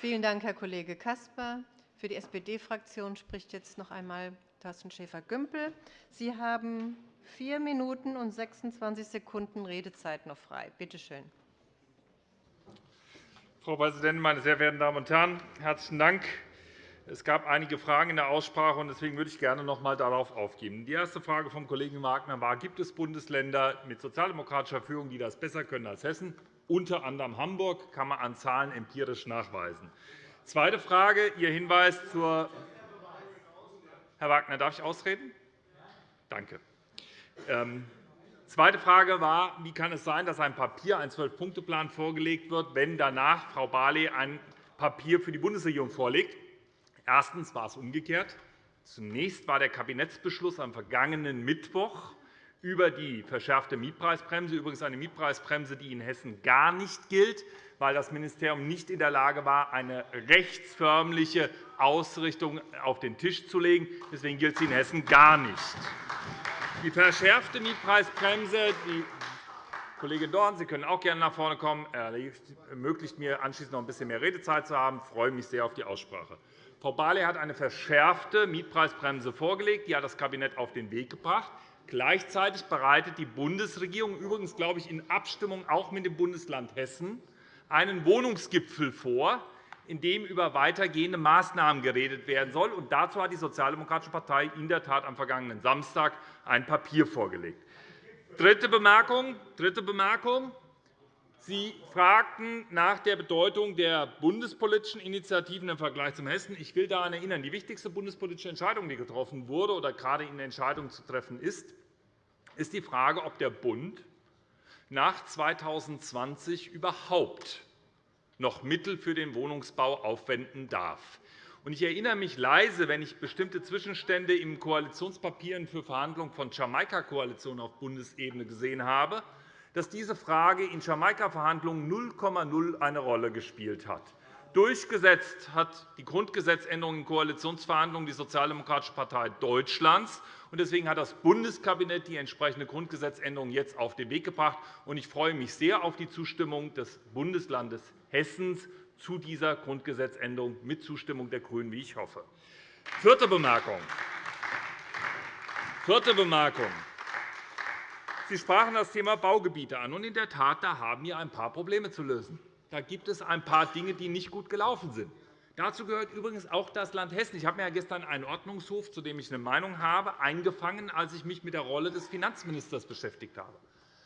Vielen Dank, Herr Kollege Caspar. Für die SPD-Fraktion spricht jetzt noch einmal Thorsten Schäfer-Gümbel. Sie haben vier Minuten und 26 Sekunden Redezeit noch frei. Bitte schön. Frau Präsidentin, meine sehr verehrten Damen und Herren! Herzlichen Dank. Es gab einige Fragen in der Aussprache, und deswegen würde ich gerne noch einmal darauf aufgeben. Die erste Frage vom Kollegen Wagner war, gibt es Bundesländer mit sozialdemokratischer Führung, die das besser können als Hessen? Unter anderem Hamburg kann man an Zahlen empirisch nachweisen. Zweite Frage, Ihr Hinweis zur Herr Wagner, darf ich ausreden? Danke. Ähm, zweite Frage war, wie kann es sein, dass ein Papier, ein Zwölf-Punkte-Plan vorgelegt wird, wenn danach Frau Barley ein Papier für die Bundesregierung vorlegt? Erstens war es umgekehrt. Zunächst war der Kabinettsbeschluss am vergangenen Mittwoch über die verschärfte Mietpreisbremse, übrigens eine Mietpreisbremse, die in Hessen gar nicht gilt, weil das Ministerium nicht in der Lage war, eine rechtsförmliche Ausrichtung auf den Tisch zu legen. Deswegen gilt sie in Hessen gar nicht. Die verschärfte Mietpreisbremse, die Kollegin Dorn, Sie können auch gerne nach vorne kommen, ermöglicht mir, anschließend noch ein bisschen mehr Redezeit zu haben. Ich freue mich sehr auf die Aussprache. Frau Barley hat eine verschärfte Mietpreisbremse vorgelegt. Die hat das Kabinett auf den Weg gebracht. Gleichzeitig bereitet die Bundesregierung, übrigens glaube ich in Abstimmung auch mit dem Bundesland Hessen, einen Wohnungsgipfel vor, in dem über weitergehende Maßnahmen geredet werden soll. Und dazu hat die Sozialdemokratische Partei in der Tat am vergangenen Samstag ein Papier vorgelegt. Dritte Bemerkung. Dritte Bemerkung. Sie fragten nach der Bedeutung der bundespolitischen Initiativen im Vergleich zum Hessen. Ich will daran erinnern, die wichtigste bundespolitische Entscheidung, die getroffen wurde oder gerade in Entscheidung zu treffen ist, ist die Frage, ob der Bund nach 2020 überhaupt noch Mittel für den Wohnungsbau aufwenden darf. Ich erinnere mich leise, wenn ich bestimmte Zwischenstände in Koalitionspapieren für Verhandlungen von Jamaika-Koalitionen auf Bundesebene gesehen habe, dass diese Frage in Jamaika-Verhandlungen 0,0 eine Rolle gespielt hat. Durchgesetzt hat die Grundgesetzänderung in Koalitionsverhandlungen die Sozialdemokratische Partei Deutschlands. Deswegen hat das Bundeskabinett die entsprechende Grundgesetzänderung jetzt auf den Weg gebracht. Ich freue mich sehr auf die Zustimmung des Bundeslandes Hessen zu dieser Grundgesetzänderung mit Zustimmung der GRÜNEN, wie ich hoffe. Vierte Bemerkung. Vierte Bemerkung. Sie sprachen das Thema Baugebiete an. in der Tat, da haben wir ein paar Probleme zu lösen. Da gibt es ein paar Dinge, die nicht gut gelaufen sind. Dazu gehört übrigens auch das Land Hessen. Ich habe mir gestern einen Ordnungshof, zu dem ich eine Meinung habe, eingefangen, als ich mich mit der Rolle des Finanzministers beschäftigt habe.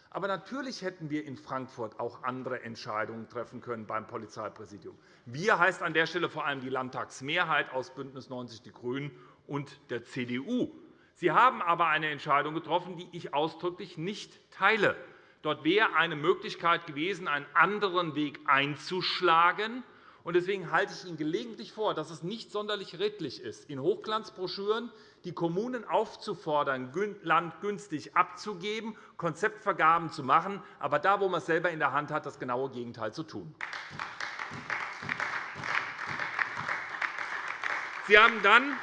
Aber natürlich hätten wir in Frankfurt auch andere Entscheidungen treffen können beim Polizeipräsidium. Wir heißt an der Stelle vor allem die Landtagsmehrheit aus BÜNDNIS 90 die GRÜNEN und der CDU. Sie haben aber eine Entscheidung getroffen, die ich ausdrücklich nicht teile. Dort wäre eine Möglichkeit gewesen, einen anderen Weg einzuschlagen. Deswegen halte ich Ihnen gelegentlich vor, dass es nicht sonderlich redlich ist, in Hochglanzbroschüren die Kommunen aufzufordern, Land günstig abzugeben, Konzeptvergaben zu machen, aber da, wo man es selber in der Hand hat, das genaue Gegenteil zu tun. Sie haben dann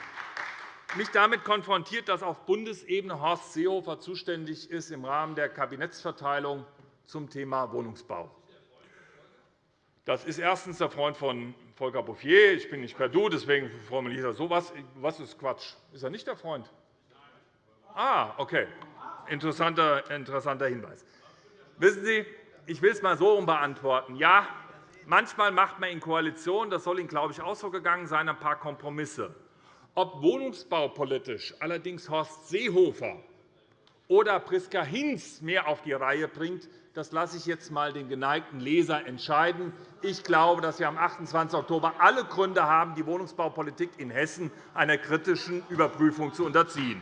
mich damit konfrontiert, dass auf Bundesebene Horst Seehofer zuständig ist im Rahmen der Kabinettsverteilung zum Thema Wohnungsbau. Das ist erstens der Freund von Volker Bouffier. Ich bin nicht per Du, deswegen formuliere ich so. Was, was ist Quatsch? Ist er nicht der Freund? Ah, okay. Interessanter, interessanter Hinweis. Wissen Sie, ich will es einmal so beantworten. Ja, manchmal macht man in Koalition, das soll Ihnen, glaube ich, auch so gegangen sein, ein paar Kompromisse. Ob wohnungsbaupolitisch allerdings Horst Seehofer oder Priska Hinz mehr auf die Reihe bringt, das lasse ich jetzt einmal den geneigten Leser entscheiden. Ich glaube, dass wir am 28. Oktober alle Gründe haben, die Wohnungsbaupolitik in Hessen einer kritischen Überprüfung zu unterziehen.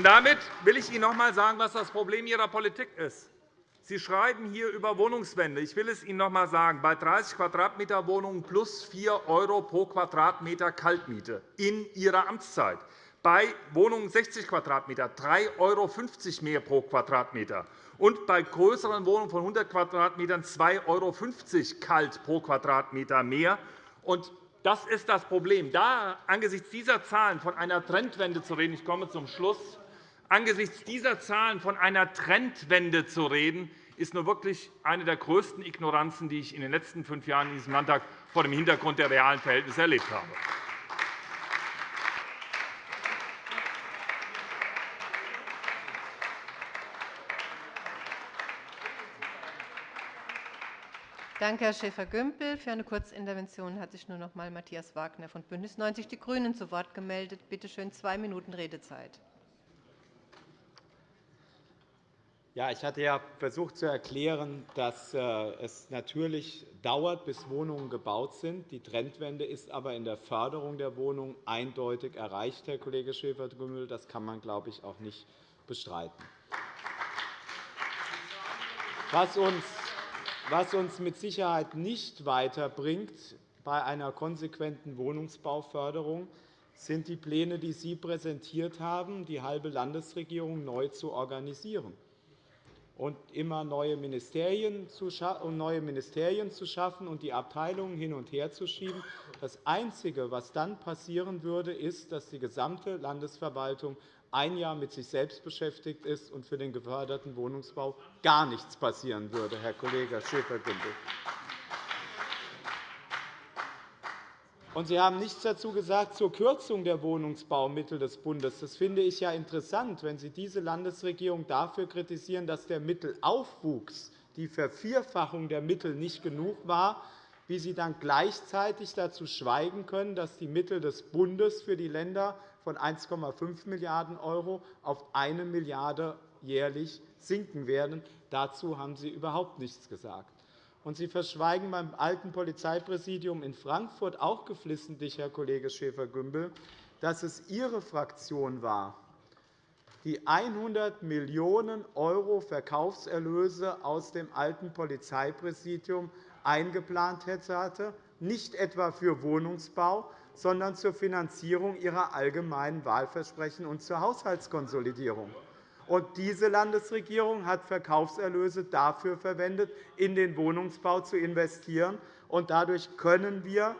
Damit will ich Ihnen noch einmal sagen, was das Problem Ihrer Politik ist. Sie schreiben hier über Wohnungswende. Ich will es Ihnen noch einmal sagen. Bei 30 Quadratmeter Wohnungen plus 4 € pro Quadratmeter Kaltmiete in Ihrer Amtszeit. Bei Wohnungen 60 Quadratmeter 3,50 € mehr pro Quadratmeter. Und bei größeren Wohnungen von 100 Quadratmetern 2,50 € kalt pro Quadratmeter mehr. Und das ist das Problem. Da angesichts dieser Zahlen von einer Trendwende zu reden, ich komme zum Schluss, angesichts dieser Zahlen von einer Trendwende zu reden, ist nur wirklich eine der größten Ignoranzen, die ich in den letzten fünf Jahren in diesem Landtag vor dem Hintergrund der realen Verhältnisse erlebt habe. Danke, Herr Schäfer-Gümbel. Für eine Kurzintervention hat sich nur noch einmal Matthias Wagner von BÜNDNIS 90 die GRÜNEN zu Wort gemeldet. Bitte schön, zwei Minuten Redezeit. Ja, ich hatte ja versucht zu erklären, dass äh, es natürlich dauert, bis Wohnungen gebaut sind. Die Trendwende ist aber in der Förderung der Wohnungen eindeutig erreicht, Herr Kollege Schäfer-Gümbel. Das kann man, glaube ich, auch nicht bestreiten. Was uns mit Sicherheit nicht weiterbringt bei einer konsequenten Wohnungsbauförderung, sind die Pläne, die Sie präsentiert haben, die halbe Landesregierung neu zu organisieren und immer neue Ministerien zu schaffen und die Abteilungen hin und her zu schieben. Das Einzige, was dann passieren würde, ist, dass die gesamte Landesverwaltung ein Jahr mit sich selbst beschäftigt ist und für den geförderten Wohnungsbau gar nichts passieren würde, Herr Kollege Schäfer-Gümbel. Sie haben nichts dazu gesagt zur Kürzung der Wohnungsbaumittel des Bundes. Das finde ich ja interessant, wenn Sie diese Landesregierung dafür kritisieren, dass der Mittelaufwuchs, die Vervierfachung der Mittel nicht genug war, wie Sie dann gleichzeitig dazu schweigen können, dass die Mittel des Bundes für die Länder von 1,5 Milliarden € auf 1 Milliarde € jährlich sinken werden. Dazu haben Sie überhaupt nichts gesagt. Und Sie verschweigen beim alten Polizeipräsidium in Frankfurt auch geflissentlich, Herr Kollege Schäfer-Gümbel, dass es Ihre Fraktion war, die 100 Millionen € Verkaufserlöse aus dem alten Polizeipräsidium eingeplant hatte, nicht etwa für Wohnungsbau, sondern zur Finanzierung ihrer allgemeinen Wahlversprechen und zur Haushaltskonsolidierung. Und diese Landesregierung hat Verkaufserlöse dafür verwendet, in den Wohnungsbau zu investieren. Und dadurch können wir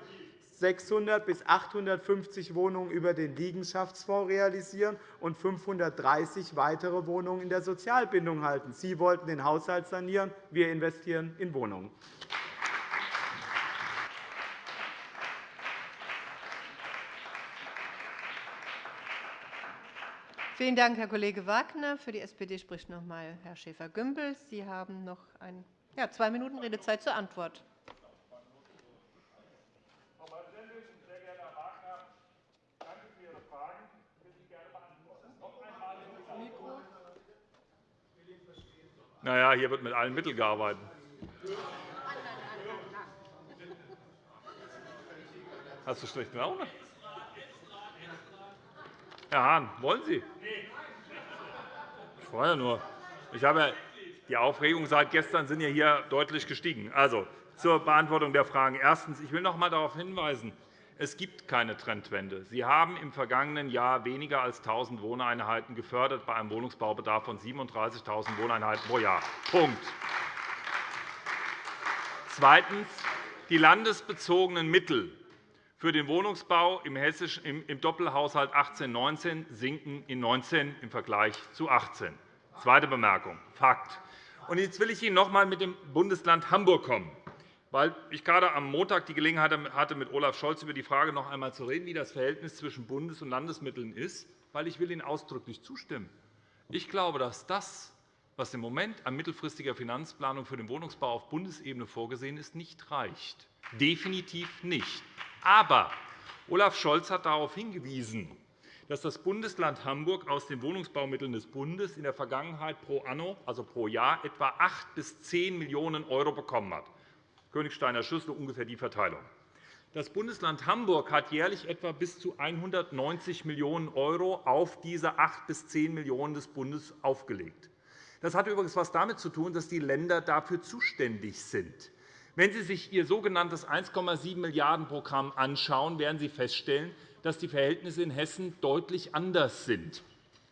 600 bis 850 Wohnungen über den Liegenschaftsfonds realisieren und 530 weitere Wohnungen in der Sozialbindung halten. Sie wollten den Haushalt sanieren, wir investieren in Wohnungen. Vielen Dank, Herr Kollege Wagner. Für die SPD spricht noch einmal Herr Schäfer-Gümbel. Sie haben noch ein, ja, zwei Minuten Redezeit zur Antwort. Frau Präsidentin, sehr geehrter Herr Wagner, danke für Ihre Fragen. Ich will sie gerne beantworten. Noch einmal Mikro. Na ja, hier wird mit allen Mitteln gearbeitet. Hast du schlechte Laune? Herr Hahn, wollen Sie? Ich freue nur. Ich habe die Aufregung seit gestern sind ja hier deutlich gestiegen. Also, zur Beantwortung der Fragen. Erstens. Ich will noch einmal darauf hinweisen, es gibt keine Trendwende. Sie haben im vergangenen Jahr weniger als 1.000 Wohneinheiten gefördert bei einem Wohnungsbaubedarf von 37.000 Wohneinheiten pro Jahr. Punkt. Zweitens. Die landesbezogenen Mittel für den Wohnungsbau im Doppelhaushalt 18-19 sinken in 19 im Vergleich zu 18. Zweite Bemerkung, Fakt. jetzt will ich Ihnen noch einmal mit dem Bundesland Hamburg kommen, weil ich gerade am Montag die Gelegenheit hatte, mit Olaf Scholz über die Frage noch einmal zu reden, wie das Verhältnis zwischen Bundes- und Landesmitteln ist, weil ich will Ihnen ausdrücklich zustimmen. Ich glaube, dass das, was im Moment an mittelfristiger Finanzplanung für den Wohnungsbau auf Bundesebene vorgesehen ist, nicht reicht. Definitiv nicht. Aber Olaf Scholz hat darauf hingewiesen, dass das Bundesland Hamburg aus den Wohnungsbaumitteln des Bundes in der Vergangenheit pro anno, also pro Jahr, etwa 8 bis 10 Millionen € bekommen hat. Königsteiner Schüssel ungefähr die Verteilung. Das Bundesland Hamburg hat jährlich etwa bis zu 190 Millionen € auf diese 8 bis 10 Millionen € des Bundes aufgelegt. Das hat übrigens etwas damit zu tun, dass die Länder dafür zuständig sind. Wenn Sie sich Ihr sogenanntes 1,7 Milliarden Programm anschauen, werden Sie feststellen, dass die Verhältnisse in Hessen deutlich anders sind.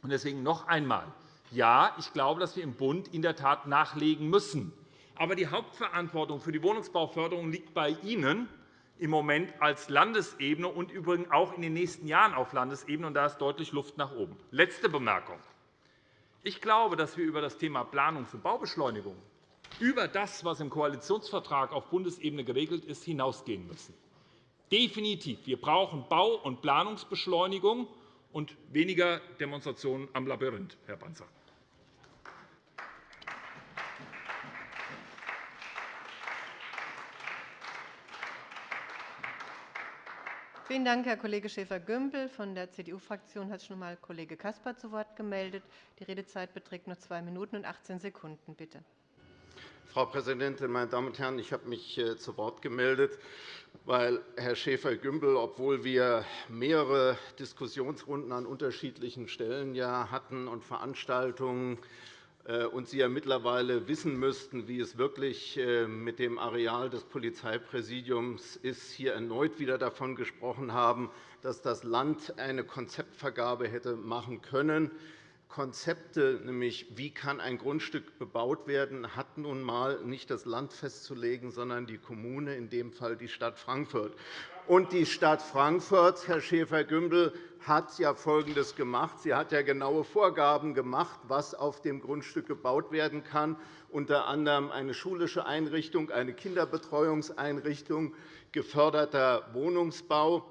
Deswegen noch einmal. Ja, ich glaube, dass wir im Bund in der Tat nachlegen müssen. Aber die Hauptverantwortung für die Wohnungsbauförderung liegt bei Ihnen im Moment als Landesebene und übrigens auch in den nächsten Jahren auf Landesebene. Und da ist deutlich Luft nach oben. Letzte Bemerkung. Ich glaube, dass wir über das Thema Planungs- und Baubeschleunigung über das, was im Koalitionsvertrag auf Bundesebene geregelt ist, hinausgehen müssen. Definitiv. Wir brauchen Bau- und Planungsbeschleunigung und weniger Demonstrationen am Labyrinth, Herr Banzer. Vielen Dank, Herr Kollege Schäfer-Gümbel. Von der CDU-Fraktion hat sich noch einmal Kollege Caspar zu Wort gemeldet. Die Redezeit beträgt nur zwei Minuten und 18 Sekunden. Bitte. Frau Präsidentin, meine Damen und Herren! Ich habe mich äh, zu Wort gemeldet, weil Herr Schäfer-Gümbel, obwohl wir mehrere Diskussionsrunden an unterschiedlichen Stellen hatten und Veranstaltungen äh, und Sie ja mittlerweile wissen müssten, wie es wirklich äh, mit dem Areal des Polizeipräsidiums ist, hier erneut wieder davon gesprochen haben, dass das Land eine Konzeptvergabe hätte machen können. Konzepte, nämlich wie kann ein Grundstück bebaut werden, hat nun einmal nicht das Land festzulegen, sondern die Kommune, in dem Fall die Stadt Frankfurt. Und die Stadt Frankfurt, Herr Schäfer-Gümbel, hat ja Folgendes gemacht. Sie hat ja genaue Vorgaben gemacht, was auf dem Grundstück gebaut werden kann, unter anderem eine schulische Einrichtung, eine Kinderbetreuungseinrichtung, geförderter Wohnungsbau.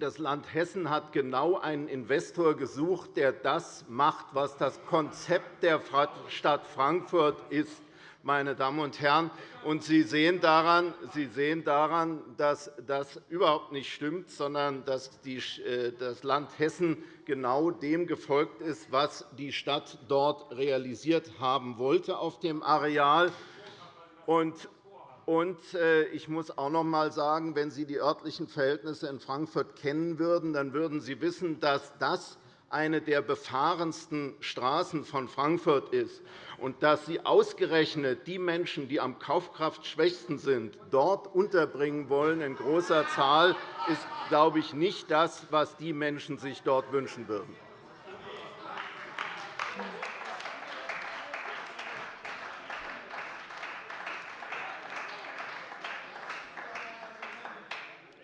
Das Land Hessen hat genau einen Investor gesucht, der das macht, was das Konzept der Stadt Frankfurt ist meine Damen und Herren. Und Sie sehen daran, Sie sehen daran dass das überhaupt nicht stimmt, sondern dass äh, das Land Hessen genau dem gefolgt ist, was die Stadt dort realisiert haben wollte auf dem Areal. Und äh, ich muss auch noch einmal sagen, wenn Sie die örtlichen Verhältnisse in Frankfurt kennen würden, dann würden Sie wissen, dass das eine der befahrensten Straßen von Frankfurt ist und dass Sie ausgerechnet die Menschen, die am Kaufkraftschwächsten sind, dort unterbringen wollen in großer Zahl, ist, glaube ich, nicht das, was die Menschen sich dort wünschen würden.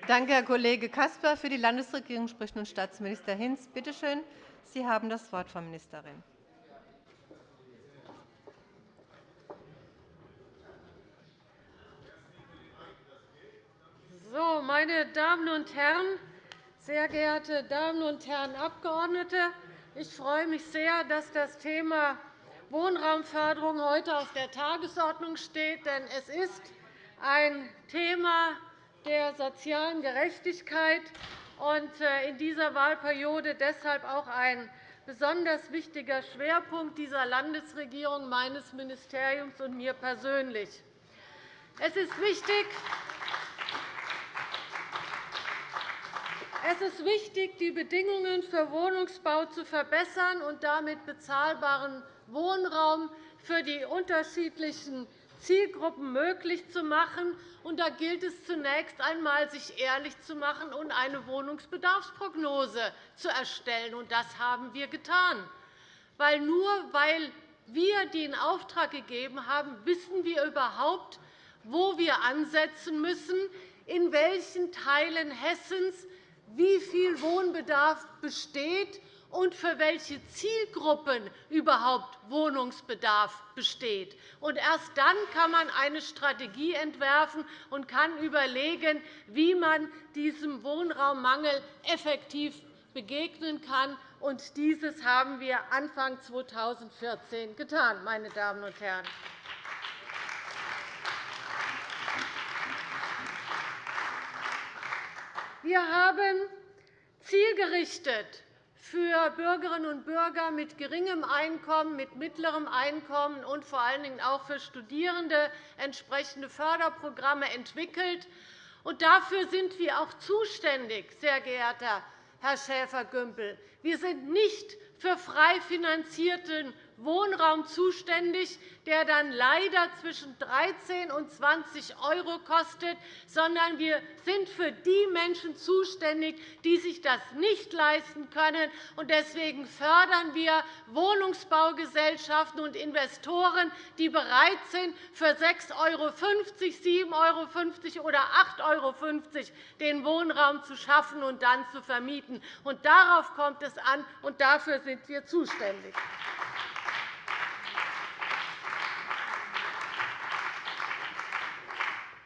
Danke, Herr Kollege Caspar. Für die Landesregierung spricht nun Staatsminister Hinz. Bitte schön, Sie haben das Wort, Frau Ministerin. So, meine Damen und Herren, sehr geehrte Damen und Herren Abgeordnete! Ich freue mich sehr, dass das Thema Wohnraumförderung heute auf der Tagesordnung steht. Denn es ist ein Thema, der sozialen Gerechtigkeit und äh, in dieser Wahlperiode deshalb auch ein besonders wichtiger Schwerpunkt dieser Landesregierung, meines Ministeriums und mir persönlich. Es ist wichtig, es ist wichtig, die Bedingungen für Wohnungsbau zu verbessern und damit bezahlbaren Wohnraum für die unterschiedlichen Zielgruppen möglich zu machen. Und da gilt es zunächst einmal, sich ehrlich zu machen und eine Wohnungsbedarfsprognose zu erstellen. Und das haben wir getan. Weil nur weil wir die in Auftrag gegeben haben, wissen wir überhaupt, wo wir ansetzen müssen, in welchen Teilen Hessens wie viel Wohnbedarf besteht und für welche Zielgruppen überhaupt Wohnungsbedarf besteht. erst dann kann man eine Strategie entwerfen und kann überlegen, wie man diesem Wohnraummangel effektiv begegnen kann. Und dieses haben wir Anfang 2014 getan. Meine Damen und Herren. Wir haben zielgerichtet für Bürgerinnen und Bürger mit geringem Einkommen, mit mittlerem Einkommen und vor allen Dingen auch für Studierende entsprechende Förderprogramme entwickelt. dafür sind wir auch zuständig, sehr geehrter Herr Schäfer-Gümbel. Wir sind nicht für frei finanzierten Wohnraum zuständig, der dann leider zwischen 13 und 20 € kostet, sondern wir sind für die Menschen zuständig, die sich das nicht leisten können. Deswegen fördern wir Wohnungsbaugesellschaften und Investoren, die bereit sind, für 6,50 €, 7,50 € oder 8,50 € den Wohnraum zu schaffen und dann zu vermieten. Darauf kommt es an, und dafür sind wir zuständig.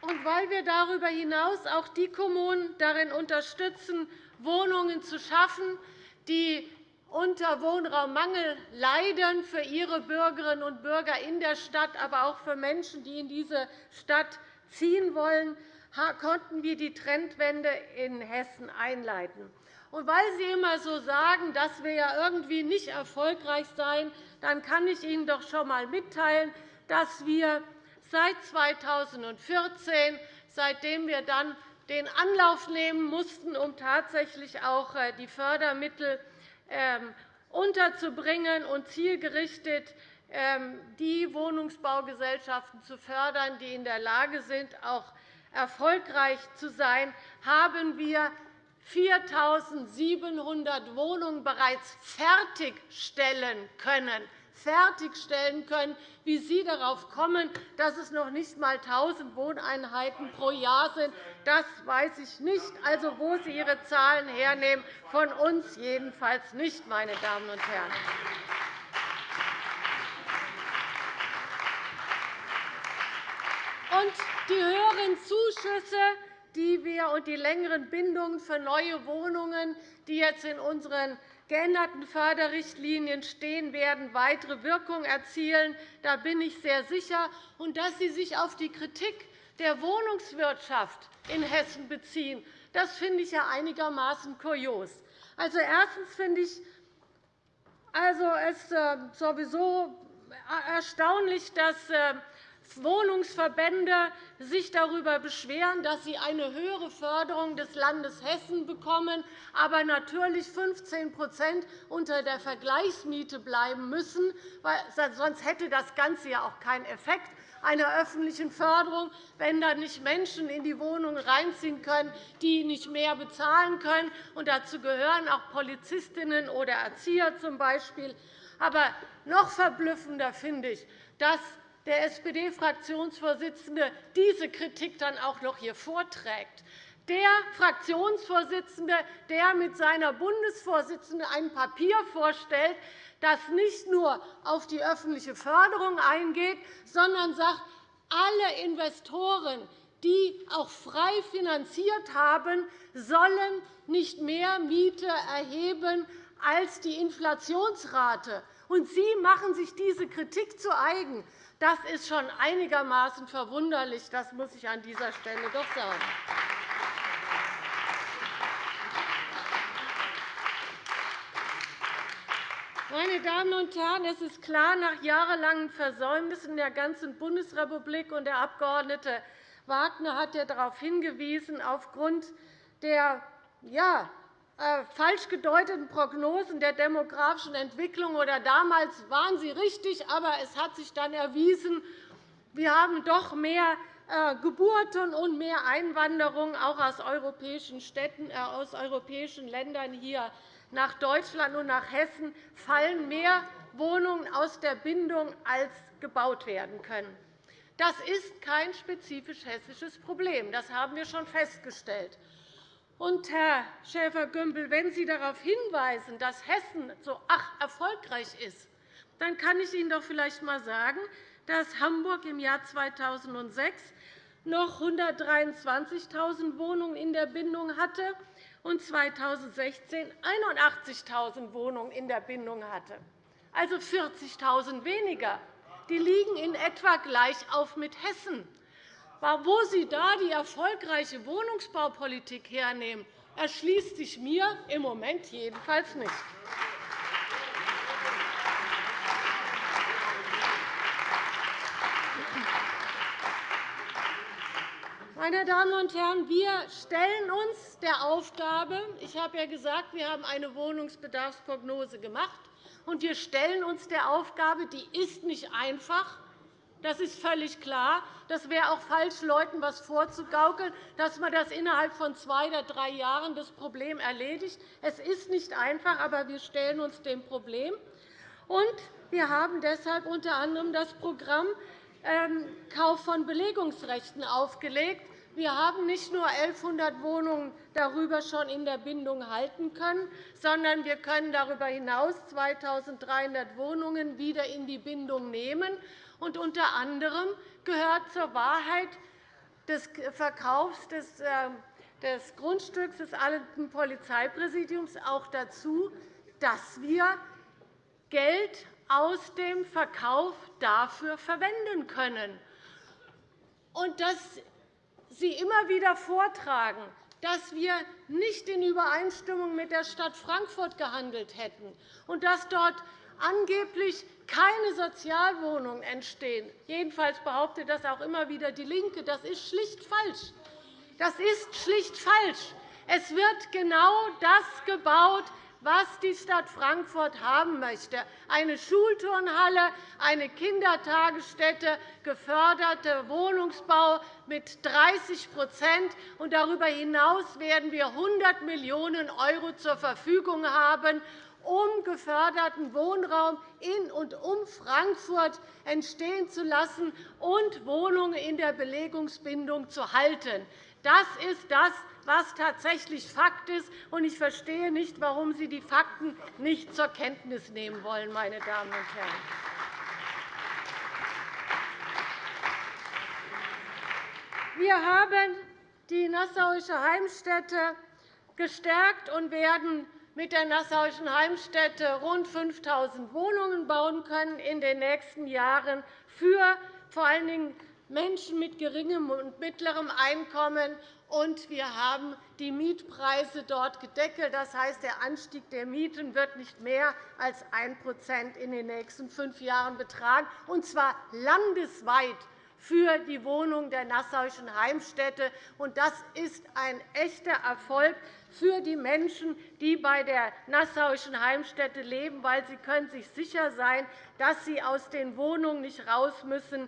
Und weil wir darüber hinaus auch die Kommunen darin unterstützen, Wohnungen zu schaffen, die unter Wohnraummangel leiden für ihre Bürgerinnen und Bürger in der Stadt, aber auch für Menschen, die in diese Stadt ziehen wollen, konnten wir die Trendwende in Hessen einleiten. Und weil Sie immer so sagen, dass wir ja irgendwie nicht erfolgreich seien, dann kann ich Ihnen doch schon einmal mitteilen, dass wir seit 2014, seitdem wir dann den Anlauf nehmen mussten, um tatsächlich auch äh, die Fördermittel ähm, unterzubringen und zielgerichtet ähm, die Wohnungsbaugesellschaften zu fördern, die in der Lage sind, auch erfolgreich zu sein, haben wir 4.700 Wohnungen bereits fertigstellen können fertigstellen können. Wie Sie darauf kommen, dass es noch nicht einmal 1.000 Wohneinheiten pro Jahr sind, das weiß ich nicht. Also, wo Sie Ihre Zahlen hernehmen, von uns jedenfalls nicht, meine Damen und Herren. Und die höheren Zuschüsse die wir und die längeren Bindungen für neue Wohnungen, die jetzt in unseren geänderten Förderrichtlinien stehen, werden weitere Wirkung erzielen. Da bin ich sehr sicher. Und dass Sie sich auf die Kritik der Wohnungswirtschaft in Hessen beziehen, das finde ich ja einigermaßen kurios. Also, erstens finde ich also es äh, sowieso erstaunlich, dass äh, Wohnungsverbände sich darüber beschweren, dass sie eine höhere Förderung des Landes Hessen bekommen, aber natürlich 15% unter der Vergleichsmiete bleiben müssen, sonst hätte das Ganze ja auch keinen Effekt einer öffentlichen Förderung, wenn dann nicht Menschen in die Wohnungen reinziehen können, die nicht mehr bezahlen können. Und dazu gehören auch Polizistinnen oder Erzieher z. B. Aber noch verblüffender finde ich, dass der SPD-Fraktionsvorsitzende diese Kritik dann auch noch hier vorträgt. Der Fraktionsvorsitzende, der mit seiner Bundesvorsitzenden ein Papier vorstellt, das nicht nur auf die öffentliche Förderung eingeht, sondern sagt, alle Investoren, die auch frei finanziert haben, sollen nicht mehr Miete erheben als die Inflationsrate. Und Sie machen sich diese Kritik zu eigen. Das ist schon einigermaßen verwunderlich. Das muss ich an dieser Stelle doch sagen. Meine Damen und Herren, es ist klar, nach jahrelangen Versäumnissen der ganzen Bundesrepublik, und der Abg. Wagner hat ja darauf hingewiesen, aufgrund der ja, falsch gedeuteten Prognosen der demografischen Entwicklung. Oder damals waren sie richtig, aber es hat sich dann erwiesen, wir haben doch mehr äh, Geburten und mehr Einwanderung auch aus europäischen Städten, äh, aus europäischen Ländern hier nach Deutschland und nach Hessen fallen mehr Wohnungen aus der Bindung, als gebaut werden können. Das ist kein spezifisch hessisches Problem. Das haben wir schon festgestellt. Und, Herr Schäfer-Gümbel, wenn Sie darauf hinweisen, dass Hessen so ach erfolgreich ist, dann kann ich Ihnen doch vielleicht einmal sagen, dass Hamburg im Jahr 2006 noch 123.000 Wohnungen in der Bindung hatte und 2016 81.000 Wohnungen in der Bindung hatte, also 40.000 weniger. Die liegen in etwa gleich auf mit Hessen. Wo Sie da die erfolgreiche Wohnungsbaupolitik hernehmen, erschließt sich mir im Moment jedenfalls nicht. Meine Damen und Herren, wir stellen uns der Aufgabe, ich habe ja gesagt, wir haben eine Wohnungsbedarfsprognose gemacht, und wir stellen uns der Aufgabe, die ist nicht einfach, das ist völlig klar. Das wäre auch falsch, Leuten etwas vorzugaukeln, dass man das innerhalb von zwei oder drei Jahren das Problem erledigt. Es ist nicht einfach, aber wir stellen uns dem Problem. Und wir haben deshalb unter anderem das Programm ähm, Kauf von Belegungsrechten aufgelegt. Wir haben nicht nur 1.100 Wohnungen darüber schon in der Bindung halten können, sondern wir können darüber hinaus 2.300 Wohnungen wieder in die Bindung nehmen. Und unter anderem gehört zur Wahrheit, des Verkaufs des, äh, des Grundstücks des alten Polizeipräsidiums auch dazu, dass wir Geld aus dem Verkauf dafür verwenden können. Und dass Sie immer wieder vortragen, dass wir nicht in Übereinstimmung mit der Stadt Frankfurt gehandelt hätten und dass dort angeblich keine Sozialwohnungen entstehen. Jedenfalls behauptet das auch immer wieder DIE LINKE. Das ist schlicht falsch. Das ist schlicht falsch. Es wird genau das gebaut, was die Stadt Frankfurt haben möchte. Eine Schulturnhalle, eine Kindertagesstätte, geförderter Wohnungsbau mit 30 und Darüber hinaus werden wir 100 Millionen € zur Verfügung haben, um geförderten Wohnraum in und um Frankfurt entstehen zu lassen und Wohnungen in der Belegungsbindung zu halten. Das ist das, was tatsächlich Fakt ist. Ich verstehe nicht, warum Sie die Fakten nicht zur Kenntnis nehmen wollen, meine Damen und Herren. Wir haben die Nassauische Heimstätte gestärkt und werden mit der Nassauischen Heimstätte rund 5.000 Wohnungen bauen können in den nächsten Jahren für vor allen Dingen Menschen mit geringem und mittlerem Einkommen. Und wir haben die Mietpreise dort gedeckelt. Das heißt, der Anstieg der Mieten wird nicht mehr als 1% in den nächsten fünf Jahren betragen, und zwar landesweit für die Wohnung der Nassauischen Heimstätte. Das ist ein echter Erfolg für die Menschen, die bei der Nassauischen Heimstätte leben, weil sie können sich sicher sein, dass sie aus den Wohnungen nicht raus müssen,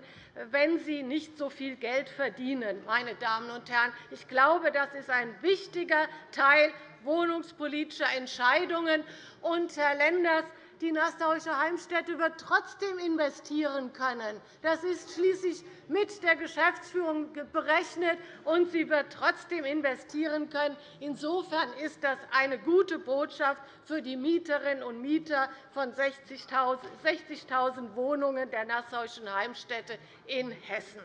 wenn sie nicht so viel Geld verdienen. Meine Damen und Herren, ich glaube, das ist ein wichtiger Teil wohnungspolitischer Entscheidungen. Und, Herr Lenders, die Nassauische Heimstätte wird trotzdem investieren können. Das ist schließlich mit der Geschäftsführung berechnet, und sie wird trotzdem investieren können. Insofern ist das eine gute Botschaft für die Mieterinnen und Mieter von 60.000 Wohnungen der Nassauischen Heimstätte in Hessen.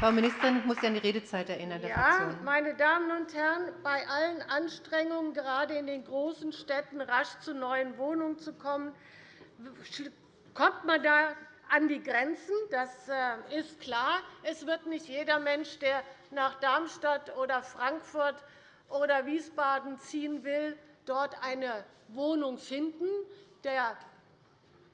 Frau Ministerin, ich muss Sie an die Redezeit erinnern. Ja, meine Damen und Herren, bei allen Anstrengungen, gerade in den großen Städten rasch zu neuen Wohnungen zu kommen, kommt man da an die Grenzen. Das äh, ist klar. Es wird nicht jeder Mensch, der nach Darmstadt oder Frankfurt oder Wiesbaden ziehen will, dort eine Wohnung finden. Der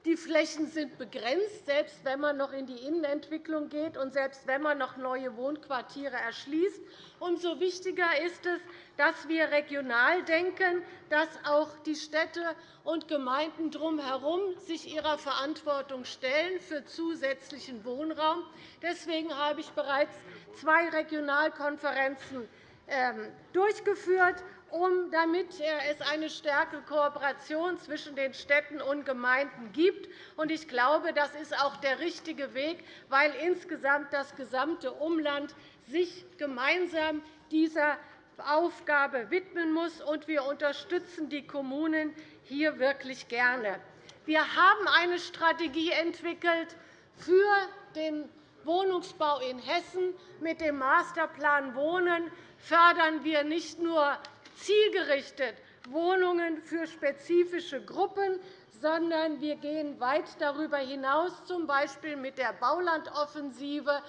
die Flächen sind begrenzt, selbst wenn man noch in die Innenentwicklung geht und selbst wenn man noch neue Wohnquartiere erschließt. Umso wichtiger ist es, dass wir regional denken, dass auch die Städte und Gemeinden drumherum sich ihrer Verantwortung stellen für zusätzlichen Wohnraum. Deswegen habe ich bereits zwei Regionalkonferenzen ähm, durchgeführt um, damit es eine stärkere Kooperation zwischen den Städten und Gemeinden gibt. Ich glaube, das ist auch der richtige Weg, weil insgesamt das gesamte Umland sich gemeinsam dieser Aufgabe widmen muss. Wir unterstützen die Kommunen hier wirklich gerne. Wir haben eine Strategie entwickelt für den Wohnungsbau in Hessen. Mit dem Masterplan Wohnen fördern wir nicht nur zielgerichtet Wohnungen für spezifische Gruppen, sondern wir gehen weit darüber hinaus, z. B. mit der Baulandoffensive.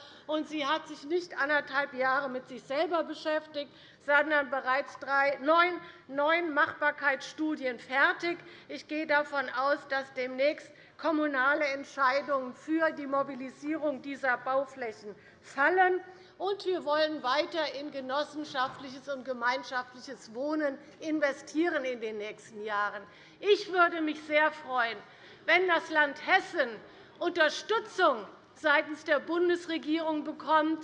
Sie hat sich nicht anderthalb Jahre mit sich selber beschäftigt, sondern bereits neun Machbarkeitsstudien fertig. Ich gehe davon aus, dass demnächst kommunale Entscheidungen für die Mobilisierung dieser Bauflächen fallen. Und wir wollen weiter in genossenschaftliches und gemeinschaftliches Wohnen investieren in den nächsten Jahren. Ich würde mich sehr freuen, wenn das Land Hessen Unterstützung seitens der Bundesregierung bekommt,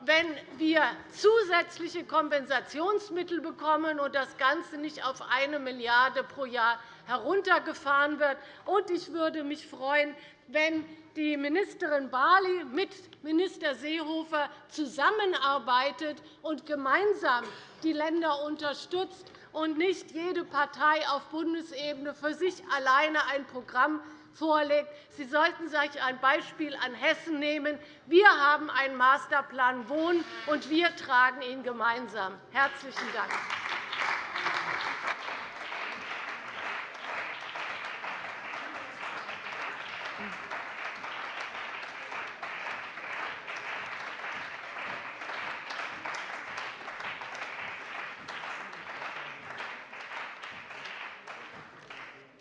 wenn wir zusätzliche Kompensationsmittel bekommen und das Ganze nicht auf 1 Milliarde € pro Jahr heruntergefahren wird. Und ich würde mich freuen, wenn die Ministerin Barley mit Minister Seehofer zusammenarbeitet und gemeinsam die Länder unterstützt, und nicht jede Partei auf Bundesebene für sich alleine ein Programm vorlegt. Sie sollten sich ein Beispiel an Hessen nehmen. Wir haben einen Masterplan Wohnen, und wir tragen ihn gemeinsam. – Herzlichen Dank.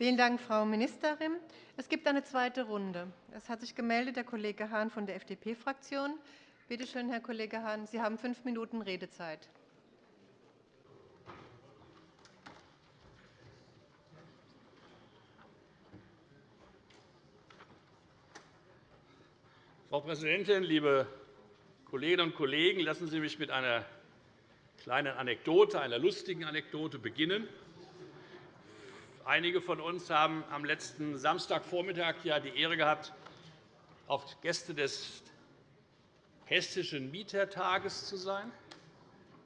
Vielen Dank, Frau Ministerin. Es gibt eine zweite Runde. Es hat sich gemeldet der Kollege Hahn von der FDP-Fraktion. Bitte schön, Herr Kollege Hahn, Sie haben fünf Minuten Redezeit. Frau Präsidentin, liebe Kolleginnen und Kollegen! Lassen Sie mich mit einer kleinen Anekdote, einer lustigen Anekdote beginnen. Einige von uns haben am letzten Samstagvormittag die Ehre gehabt, auf Gäste des Hessischen Mietertages zu sein,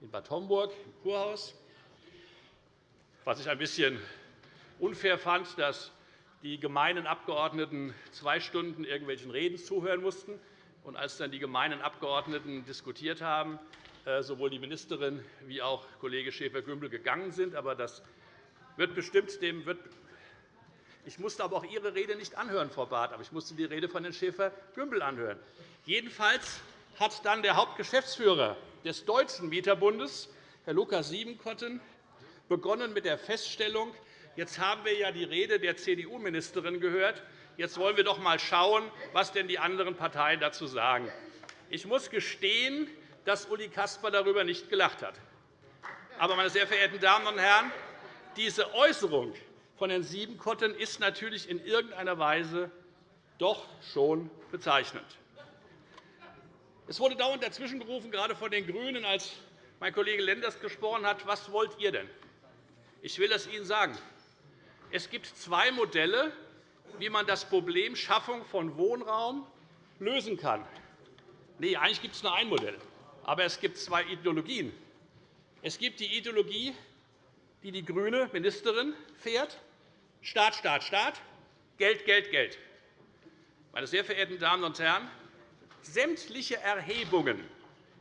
in Bad Homburg im Kurhaus. Was ich ein bisschen unfair fand, dass die gemeinen Abgeordneten zwei Stunden irgendwelchen Reden zuhören mussten. Und als dann die gemeinen Abgeordneten diskutiert haben, äh, sowohl die Ministerin wie auch Kollege Schäfer-Gümbel gegangen sind. Aber das wird bestimmt dem wird ich musste aber auch Ihre Rede nicht anhören, Frau Barth, aber ich musste die Rede von Herrn Schäfer-Gümbel anhören. Jedenfalls hat dann der Hauptgeschäftsführer des Deutschen Mieterbundes, Herr Lukas Siebenkotten, begonnen mit der Feststellung, jetzt haben wir ja die Rede der CDU-Ministerin gehört, jetzt wollen wir doch einmal schauen, was denn die anderen Parteien dazu sagen. Ich muss gestehen, dass Uli Kasper darüber nicht gelacht hat. Aber, meine sehr verehrten Damen und Herren, diese Äußerung von Herrn Siebenkotten ist natürlich in irgendeiner Weise doch schon bezeichnend. Es wurde dauernd dazwischengerufen, gerade von den GRÜNEN, als mein Kollege Lenders gesprochen hat. Was wollt ihr denn? Ich will es Ihnen sagen. Es gibt zwei Modelle, wie man das Problem Schaffung von Wohnraum lösen kann. Nein, eigentlich gibt es nur ein Modell, aber es gibt zwei Ideologien. Es gibt die Ideologie die die grüne Ministerin fährt. Staat, Staat, Staat, Geld, Geld, Geld. Meine sehr verehrten Damen und Herren, sämtliche Erhebungen,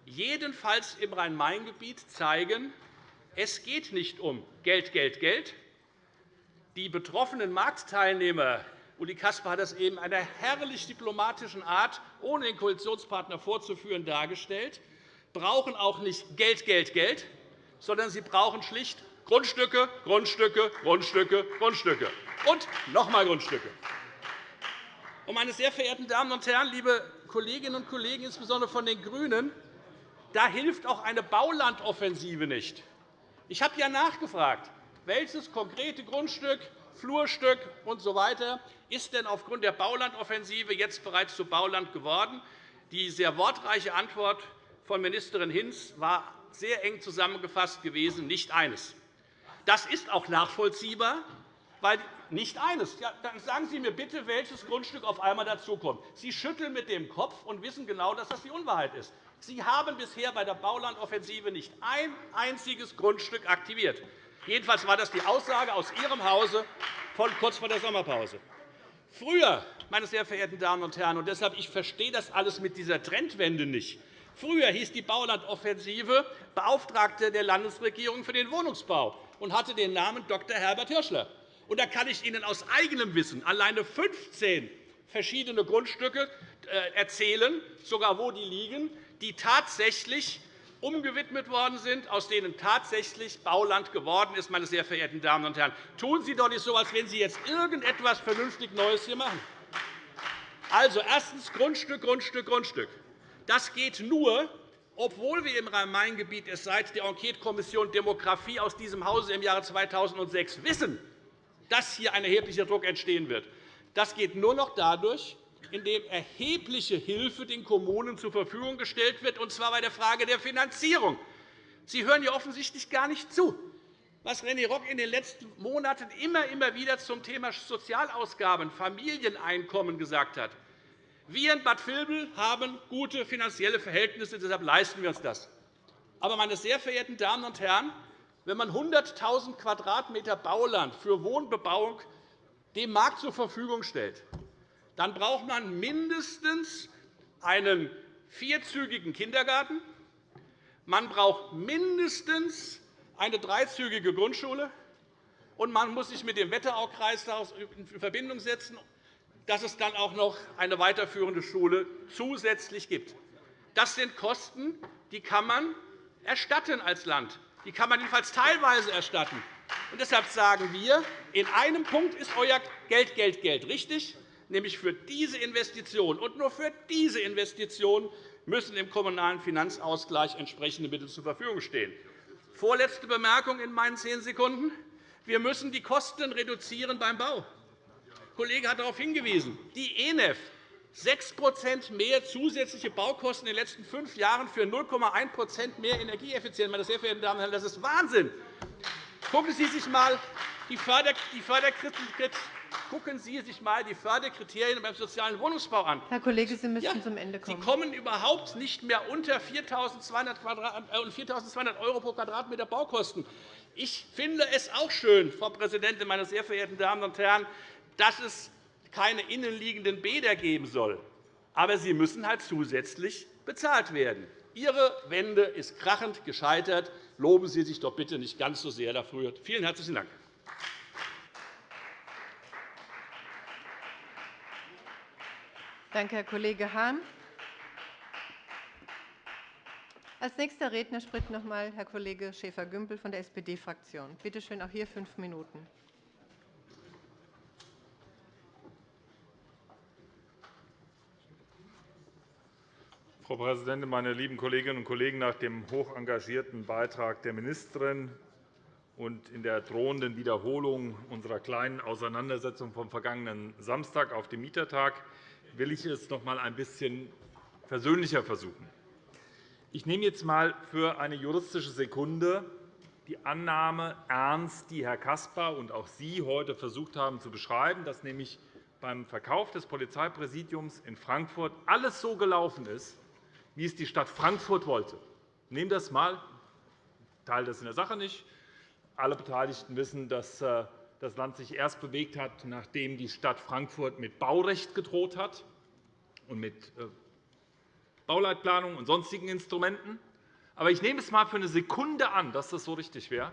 jedenfalls im Rhein-Main-Gebiet, zeigen, es geht nicht um Geld, Geld, Geld. Die betroffenen Marktteilnehmer Uli Kasper hat das eben in einer herrlich diplomatischen Art, ohne den Koalitionspartner vorzuführen, dargestellt, brauchen auch nicht Geld, Geld, Geld, sondern sie brauchen schlicht Grundstücke, Grundstücke, Grundstücke, Grundstücke und noch einmal Grundstücke. Meine sehr verehrten Damen und Herren, liebe Kolleginnen und Kollegen, insbesondere von den GRÜNEN, da hilft auch eine Baulandoffensive nicht. Ich habe ja nachgefragt, welches konkrete Grundstück, Flurstück usw. So ist denn aufgrund der Baulandoffensive jetzt bereits zu Bauland geworden. Die sehr wortreiche Antwort von Ministerin Hinz war sehr eng zusammengefasst gewesen, nicht eines. Das ist auch nachvollziehbar, weil nicht eines. Ja, dann sagen Sie mir bitte, welches Grundstück auf einmal dazukommt. Sie schütteln mit dem Kopf und wissen genau, dass das die Unwahrheit ist. Sie haben bisher bei der Baulandoffensive nicht ein einziges Grundstück aktiviert. Jedenfalls war das die Aussage aus Ihrem Hause von kurz vor der Sommerpause. Früher, meine sehr verehrten Damen und Herren, und deshalb ich verstehe das alles mit dieser Trendwende nicht. Früher hieß die Baulandoffensive Beauftragte der Landesregierung für den Wohnungsbau und hatte den Namen Dr. Herbert Hirschler. Und da kann ich Ihnen aus eigenem Wissen alleine 15 verschiedene Grundstücke äh, erzählen, sogar wo die liegen, die tatsächlich umgewidmet worden sind, aus denen tatsächlich Bauland geworden ist. Meine sehr verehrten Damen und Herren. Tun Sie doch nicht so, als wenn Sie jetzt irgendetwas vernünftig Neues hier machen. Also erstens Grundstück, Grundstück, Grundstück. Das geht nur, obwohl wir im Rhein-Main-Gebiet es seit der Enquetekommission Demografie aus diesem Hause im Jahre 2006 wissen, dass hier ein erheblicher Druck entstehen wird. Das geht nur noch dadurch, indem erhebliche Hilfe den Kommunen zur Verfügung gestellt wird, und zwar bei der Frage der Finanzierung. Sie hören ja offensichtlich gar nicht zu, was René Rock in den letzten Monaten immer, immer wieder zum Thema Sozialausgaben, Familieneinkommen gesagt hat. Wir in Bad Vilbel haben gute finanzielle Verhältnisse, deshalb leisten wir uns das. Aber, meine sehr verehrten Damen und Herren, wenn man 100.000 Quadratmeter Bauland für Wohnbebauung dem Markt zur Verfügung stellt, dann braucht man mindestens einen vierzügigen Kindergarten, man braucht mindestens eine dreizügige Grundschule, und man muss sich mit dem Wetteraukreis in Verbindung setzen, dass es dann auch noch eine weiterführende Schule zusätzlich gibt. Das sind Kosten, die kann man erstatten als Land. Die kann man jedenfalls teilweise erstatten. Und deshalb sagen wir, in einem Punkt ist euer Geld, Geld, Geld richtig, nämlich für diese Investition. Und nur für diese Investition müssen im Kommunalen Finanzausgleich entsprechende Mittel zur Verfügung stehen. Vorletzte Bemerkung in meinen zehn Sekunden. Wir müssen die Kosten reduzieren beim Bau. Der Kollege hat darauf hingewiesen. Die ENEF 6% mehr zusätzliche Baukosten in den letzten fünf Jahren für 0,1% mehr Energieeffizienz. Meine sehr verehrten Damen und Herren, das ist Wahnsinn. Gucken Sie sich einmal die Förderkritik Gucken Sie sich einmal die Förderkriterien beim sozialen Wohnungsbau an. Herr Kollege, Sie müssen ja, zum Ende kommen. Sie kommen überhaupt nicht mehr unter 4.200 € pro Quadratmeter Baukosten. Ich finde es auch schön, Frau Präsidentin, meine sehr verehrten Damen und Herren, dass es keine innenliegenden Bäder geben soll. Aber sie müssen halt zusätzlich bezahlt werden. Ihre Wende ist krachend gescheitert. Loben Sie sich doch bitte nicht ganz so sehr dafür. Vielen herzlichen Dank. Danke, Herr Kollege Hahn. Als nächster Redner spricht noch einmal Herr Kollege Schäfer-Gümbel von der SPD-Fraktion. Bitte schön, auch hier fünf Minuten. Frau Präsidentin, meine lieben Kolleginnen und Kollegen! Nach dem hoch engagierten Beitrag der Ministerin und in der drohenden Wiederholung unserer kleinen Auseinandersetzung vom vergangenen Samstag auf dem Mietertag will ich es noch einmal ein bisschen versöhnlicher versuchen. Ich nehme jetzt einmal für eine juristische Sekunde die Annahme ernst, die Herr Caspar und auch Sie heute versucht haben zu beschreiben, dass nämlich beim Verkauf des Polizeipräsidiums in Frankfurt alles so gelaufen ist, wie es die Stadt Frankfurt wollte. Nehmen das einmal, teile das in der Sache nicht. Alle Beteiligten wissen, dass äh, das Land sich erst bewegt hat, nachdem die Stadt Frankfurt mit Baurecht gedroht hat und mit äh, Bauleitplanung und sonstigen Instrumenten. Aber ich nehme es einmal für eine Sekunde an, dass das so richtig wäre.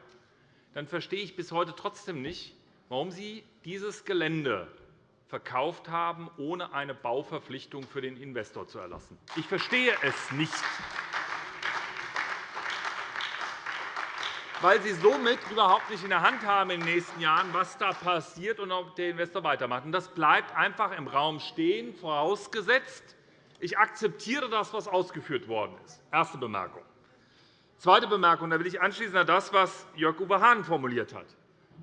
Dann verstehe ich bis heute trotzdem nicht, warum Sie dieses Gelände verkauft haben, ohne eine Bauverpflichtung für den Investor zu erlassen. Ich verstehe es nicht. weil Sie somit überhaupt nicht in der Hand haben in den nächsten Jahren, was da passiert und ob der Investor weitermacht. Das bleibt einfach im Raum stehen, vorausgesetzt, ich akzeptiere das, was ausgeführt worden ist. Erste Bemerkung. Zweite Bemerkung. Da will ich anschließen an das, was Jörg-Uwe Hahn formuliert hat.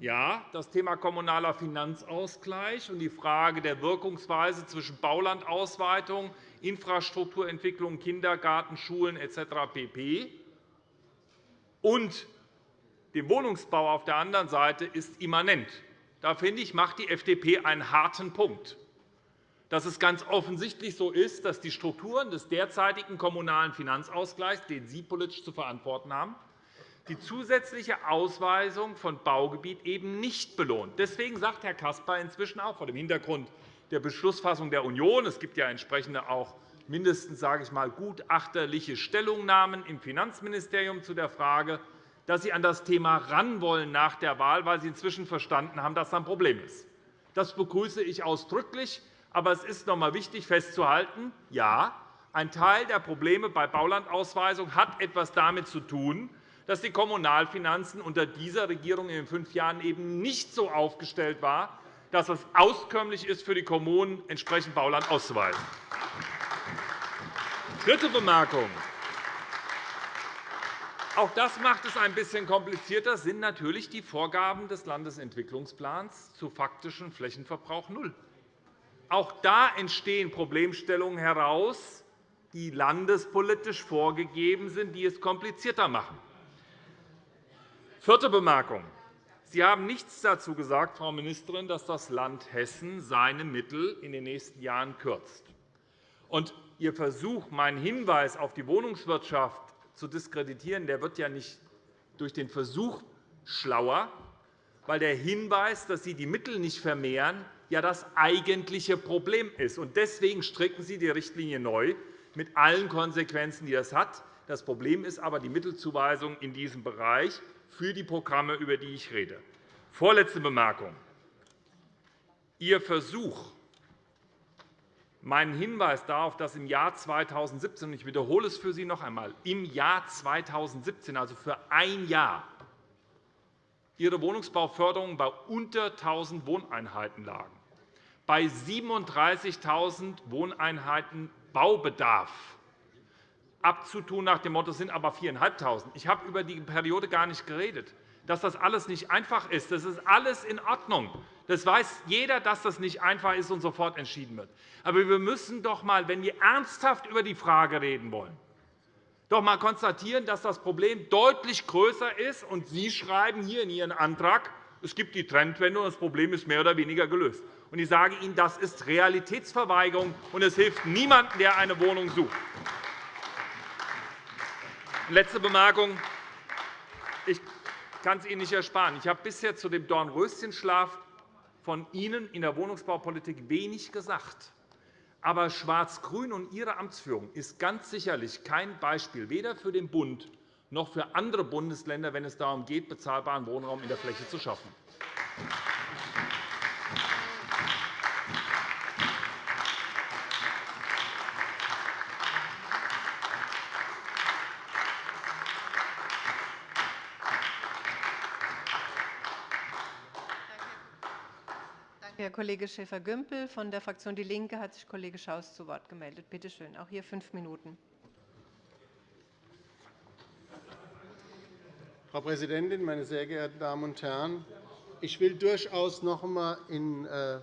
Ja, das Thema kommunaler Finanzausgleich und die Frage der Wirkungsweise zwischen Baulandausweitung, Infrastrukturentwicklung, Kindergarten, Schulen etc. pp. und dem Wohnungsbau auf der anderen Seite ist immanent. Da finde ich, macht die FDP einen harten Punkt dass es ganz offensichtlich so ist, dass die Strukturen des derzeitigen Kommunalen Finanzausgleichs, den Sie politisch zu verantworten haben, die zusätzliche Ausweisung von Baugebiet eben nicht belohnt. Deswegen sagt Herr Caspar inzwischen auch vor dem Hintergrund der Beschlussfassung der Union, es gibt ja entsprechende auch mindestens sage ich mal, gutachterliche Stellungnahmen im Finanzministerium zu der Frage, dass Sie an das Thema ran wollen nach der Wahl, weil Sie inzwischen verstanden haben, dass das ein Problem ist. Das begrüße ich ausdrücklich. Aber es ist noch einmal wichtig festzuhalten, ja, ein Teil der Probleme bei Baulandausweisung hat etwas damit zu tun, dass die Kommunalfinanzen unter dieser Regierung in den fünf Jahren eben nicht so aufgestellt waren, dass es auskömmlich ist, für die Kommunen entsprechend Bauland auszuweisen. Dritte Bemerkung. Auch das macht es ein bisschen komplizierter, sind natürlich die Vorgaben des Landesentwicklungsplans zu faktischem Flächenverbrauch null. Auch da entstehen Problemstellungen heraus, die landespolitisch vorgegeben sind, die es komplizierter machen. Vierte Bemerkung. Sie haben nichts dazu gesagt, Frau Ministerin, dass das Land Hessen seine Mittel in den nächsten Jahren kürzt. Und Ihr Versuch, meinen Hinweis auf die Wohnungswirtschaft zu diskreditieren, der wird ja nicht durch den Versuch schlauer, weil der Hinweis, dass Sie die Mittel nicht vermehren, ja das eigentliche Problem ist. Deswegen stricken Sie die Richtlinie neu mit allen Konsequenzen, die das hat. Das Problem ist aber die Mittelzuweisung in diesem Bereich für die Programme, über die ich rede. Vorletzte Bemerkung. Ihr Versuch, meinen Hinweis darauf, dass im Jahr 2017 – ich wiederhole es für Sie noch einmal – im Jahr 2017, also für ein Jahr, Ihre Wohnungsbauförderung bei unter 1.000 Wohneinheiten lagen, bei 37.000 Wohneinheiten Baubedarf abzutun nach dem Motto, es sind aber 4.500. Ich habe über die Periode gar nicht geredet. Dass das alles nicht einfach ist, das ist alles in Ordnung. Das weiß jeder, dass das nicht einfach ist und sofort entschieden wird. Aber wir müssen doch einmal, wenn wir ernsthaft über die Frage reden wollen, doch einmal konstatieren, dass das Problem deutlich größer ist. Und Sie schreiben hier in Ihren Antrag, es gibt die Trendwende, und das Problem ist mehr oder weniger gelöst. Und ich sage Ihnen, das ist Realitätsverweigerung, und es hilft niemandem, der eine Wohnung sucht. Letzte Bemerkung. Ich kann es Ihnen nicht ersparen. Ich habe bisher zu dem Dornröschenschlaf von Ihnen in der Wohnungsbaupolitik wenig gesagt. Aber Schwarz-Grün und Ihre Amtsführung ist ganz sicherlich kein Beispiel, weder für den Bund noch für andere Bundesländer, wenn es darum geht, bezahlbaren Wohnraum in der Fläche zu schaffen. Kollege Schäfer-Gümbel. Von der Fraktion DIE LINKE hat sich Kollege Schaus zu Wort gemeldet. Bitte schön, auch hier fünf Minuten. Frau Präsidentin, meine sehr geehrten Damen und Herren! Ich will durchaus noch einmal in äh,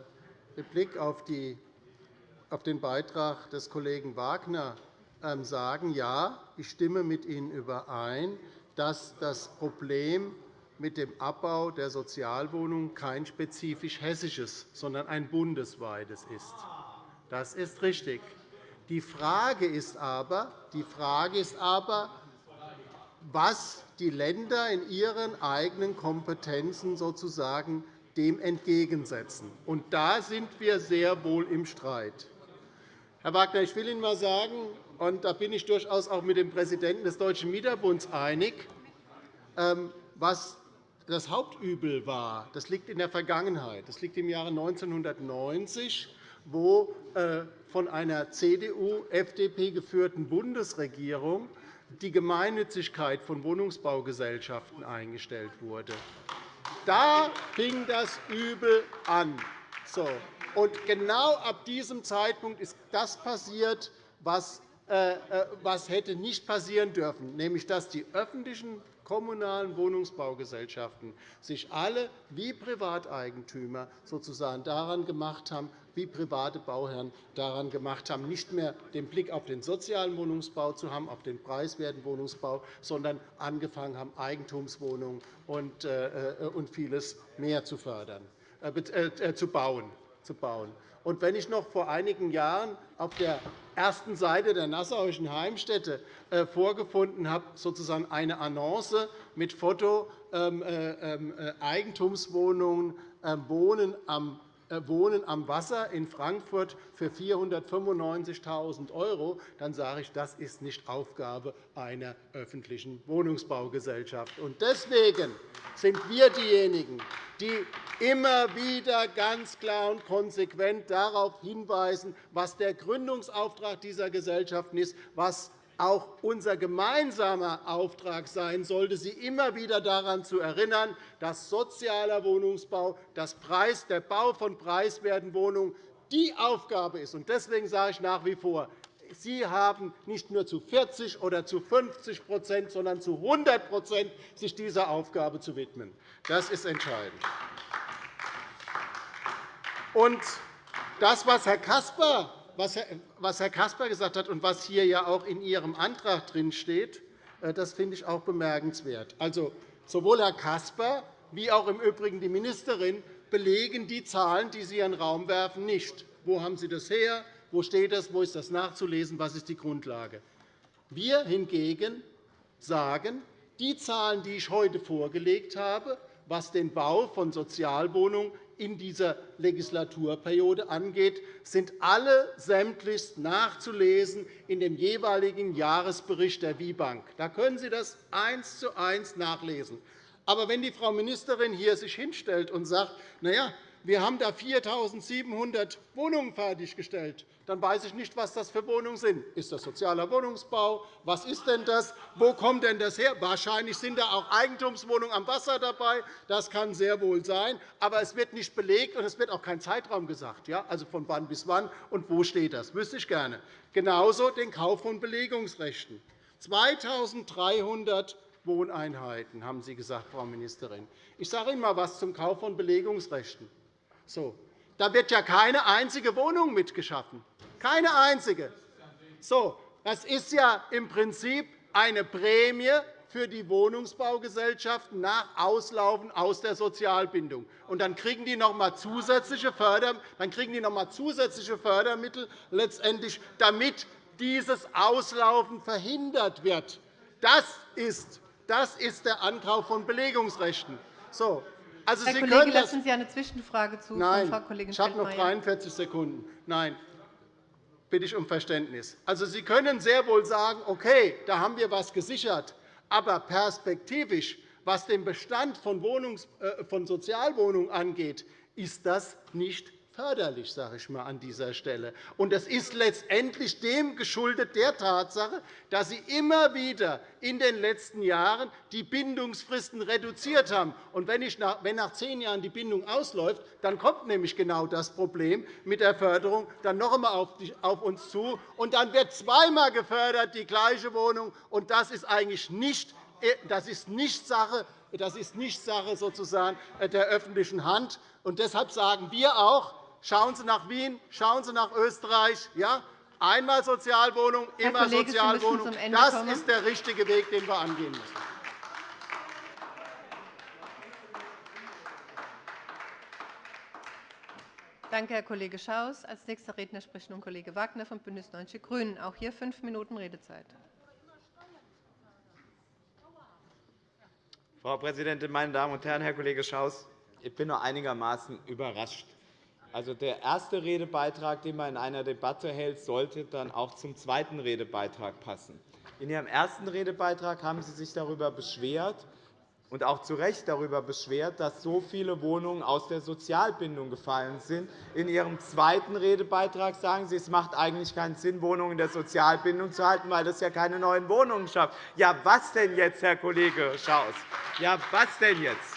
Blick auf, den Beitrag des Kollegen Wagner ähm, sagen, ja, ich stimme mit Ihnen überein, dass das Problem mit dem Abbau der Sozialwohnungen kein spezifisch hessisches, sondern ein bundesweites ist. Das ist richtig. Die Frage ist aber, die Frage ist aber was die Länder in ihren eigenen Kompetenzen sozusagen dem entgegensetzen. Und da sind wir sehr wohl im Streit. Herr Wagner, ich will Ihnen einmal sagen, und da bin ich durchaus auch mit dem Präsidenten des Deutschen Mieterbunds einig, ähm, was das Hauptübel war, das liegt in der Vergangenheit. Das liegt im Jahre 1990, wo äh, von einer CDU-FDP geführten Bundesregierung die Gemeinnützigkeit von Wohnungsbaugesellschaften eingestellt wurde. Da fing das Übel an. Genau ab diesem Zeitpunkt ist das passiert, was, was hätte nicht passieren dürfen, nämlich dass die öffentlichen kommunalen Wohnungsbaugesellschaften sich alle wie Privateigentümer sozusagen daran gemacht haben, wie private Bauherren daran gemacht haben, nicht mehr den Blick auf den sozialen Wohnungsbau zu haben, auf den preiswerten Wohnungsbau, sondern angefangen haben, Eigentumswohnungen und äh, äh, vieles mehr zu fördern, äh, zu bauen. Und wenn ich noch vor einigen Jahren auf der ersten Seite der Nassauischen Heimstätte äh, vorgefunden habe, sozusagen eine Annonce mit Foto ähm, äh, ähm, äh, Eigentumswohnungen Wohnen am Wohnen am Wasser in Frankfurt für 495.000 €, dann sage ich, das ist nicht Aufgabe einer öffentlichen Wohnungsbaugesellschaft. Deswegen sind wir diejenigen, die immer wieder ganz klar und konsequent darauf hinweisen, was der Gründungsauftrag dieser Gesellschaften ist, was auch unser gemeinsamer Auftrag sein sollte, Sie immer wieder daran zu erinnern, dass sozialer Wohnungsbau, der Bau von preiswerten Wohnungen die Aufgabe ist. Deswegen sage ich nach wie vor, Sie haben nicht nur zu 40 oder zu 50% sondern zu 100% sich dieser Aufgabe zu widmen. Das ist entscheidend. Und das, was Herr Caspar was Herr Caspar gesagt hat und was hier ja auch in Ihrem Antrag drinsteht, äh, das finde ich auch bemerkenswert. Also, sowohl Herr Caspar wie auch im Übrigen die Ministerin belegen die Zahlen, die Sie in den Raum werfen, nicht. Wo haben Sie das her? Wo steht das? Wo ist das nachzulesen? Was ist die Grundlage? Wir hingegen sagen, Die Zahlen, die ich heute vorgelegt habe, was den Bau von Sozialwohnungen in dieser Legislaturperiode angeht, sind alle sämtlich nachzulesen in dem jeweiligen Jahresbericht der WIBank. Da können Sie das eins zu eins nachlesen. Aber wenn die Frau Ministerin hier sich hinstellt und sagt, na ja, wir haben da 4.700 Wohnungen fertiggestellt. Dann weiß ich nicht, was das für Wohnungen sind. Ist das sozialer Wohnungsbau? Was ist denn das? Wo kommt denn das her? Wahrscheinlich sind da auch Eigentumswohnungen am Wasser dabei. Das kann sehr wohl sein. Aber es wird nicht belegt, und es wird auch kein Zeitraum gesagt. Ja? Also von wann bis wann und wo steht das? Das wüsste ich gerne. Genauso den Kauf von Belegungsrechten. 2.300 Wohneinheiten, haben Sie gesagt, Frau Ministerin. Ich sage Ihnen einmal etwas zum Kauf von Belegungsrechten. So. Da wird ja keine einzige Wohnung mitgeschaffen. Keine einzige. So. Das ist ja im Prinzip eine Prämie für die Wohnungsbaugesellschaften nach Auslaufen aus der Sozialbindung. Und dann kriegen die noch einmal zusätzliche, dann kriegen die noch einmal zusätzliche Fördermittel, letztendlich, damit dieses Auslaufen verhindert wird. Das ist, das ist der Ankauf von Belegungsrechten. So. Also, Herr Sie Kollege, können lassen Sie eine Zwischenfrage zu Nein, Frau Kollegin ich habe noch 43 Sekunden. Nein, bitte ich um Verständnis. Also, Sie können sehr wohl sagen, okay, da haben wir etwas gesichert, aber perspektivisch, was den Bestand von, äh, von Sozialwohnungen angeht, ist das nicht förderlich, sage ich mal an dieser Stelle. Und das ist letztendlich dem geschuldet der Tatsache, dass Sie immer wieder in den letzten Jahren die Bindungsfristen reduziert haben. Und wenn, nach, wenn nach zehn Jahren die Bindung ausläuft, dann kommt nämlich genau das Problem mit der Förderung dann noch einmal auf, uns zu. Und dann wird zweimal gefördert, die gleiche Wohnung. Und das ist eigentlich nicht, äh, das ist nicht Sache das ist nicht Sache sozusagen der öffentlichen Hand. Und deshalb sagen wir auch, Schauen Sie nach Wien, schauen Sie nach Österreich. Ja? Einmal Sozialwohnung, immer Kollege, Sozialwohnung. Das kommen. ist der richtige Weg, den wir angehen müssen. Danke, Herr Kollege Schaus. – Als nächster Redner spricht nun Kollege Wagner von BÜNDNIS 90 die GRÜNEN. Auch hier fünf Minuten Redezeit. Frau Präsidentin, meine Damen und Herren! Herr Kollege Schaus, ich bin nur einigermaßen überrascht. Also der erste Redebeitrag, den man in einer Debatte hält, sollte dann auch zum zweiten Redebeitrag passen. In Ihrem ersten Redebeitrag haben Sie sich darüber beschwert, und auch zu Recht darüber beschwert, dass so viele Wohnungen aus der Sozialbindung gefallen sind. In Ihrem zweiten Redebeitrag sagen Sie, es macht eigentlich keinen Sinn, Wohnungen in der Sozialbindung zu halten, weil das ja keine neuen Wohnungen schafft. Ja, was denn jetzt, Herr Kollege Schaus? Ja, was denn jetzt?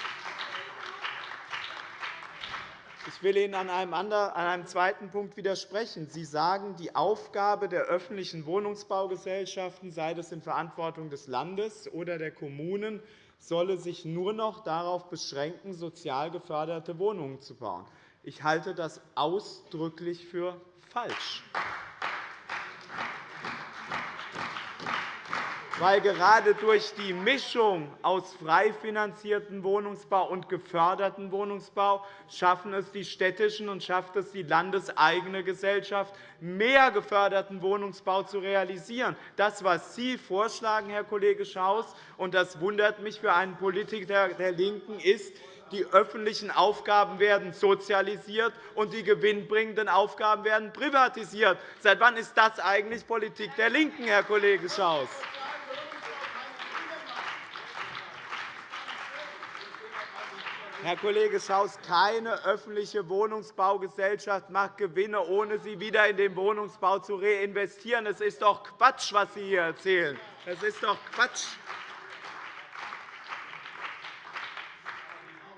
Ich will Ihnen an einem, anderen, an einem zweiten Punkt widersprechen. Sie sagen, die Aufgabe der öffentlichen Wohnungsbaugesellschaften, sei das in Verantwortung des Landes oder der Kommunen, solle sich nur noch darauf beschränken, sozial geförderte Wohnungen zu bauen. Ich halte das ausdrücklich für falsch. Weil gerade durch die Mischung aus frei finanziertem Wohnungsbau und gefördertem Wohnungsbau schaffen es die städtischen und schafft es die landeseigene Gesellschaft, mehr geförderten Wohnungsbau zu realisieren. Das, was Sie vorschlagen, Herr Kollege Schaus, und das wundert mich für einen Politiker der LINKEN, ist, die öffentlichen Aufgaben werden sozialisiert und die gewinnbringenden Aufgaben werden privatisiert. Seit wann ist das eigentlich Politik der LINKEN, Herr Kollege Schaus? Herr Kollege Schaus, keine öffentliche Wohnungsbaugesellschaft macht Gewinne, ohne sie wieder in den Wohnungsbau zu reinvestieren. Es ist doch Quatsch, was Sie hier erzählen. Es ist doch Quatsch.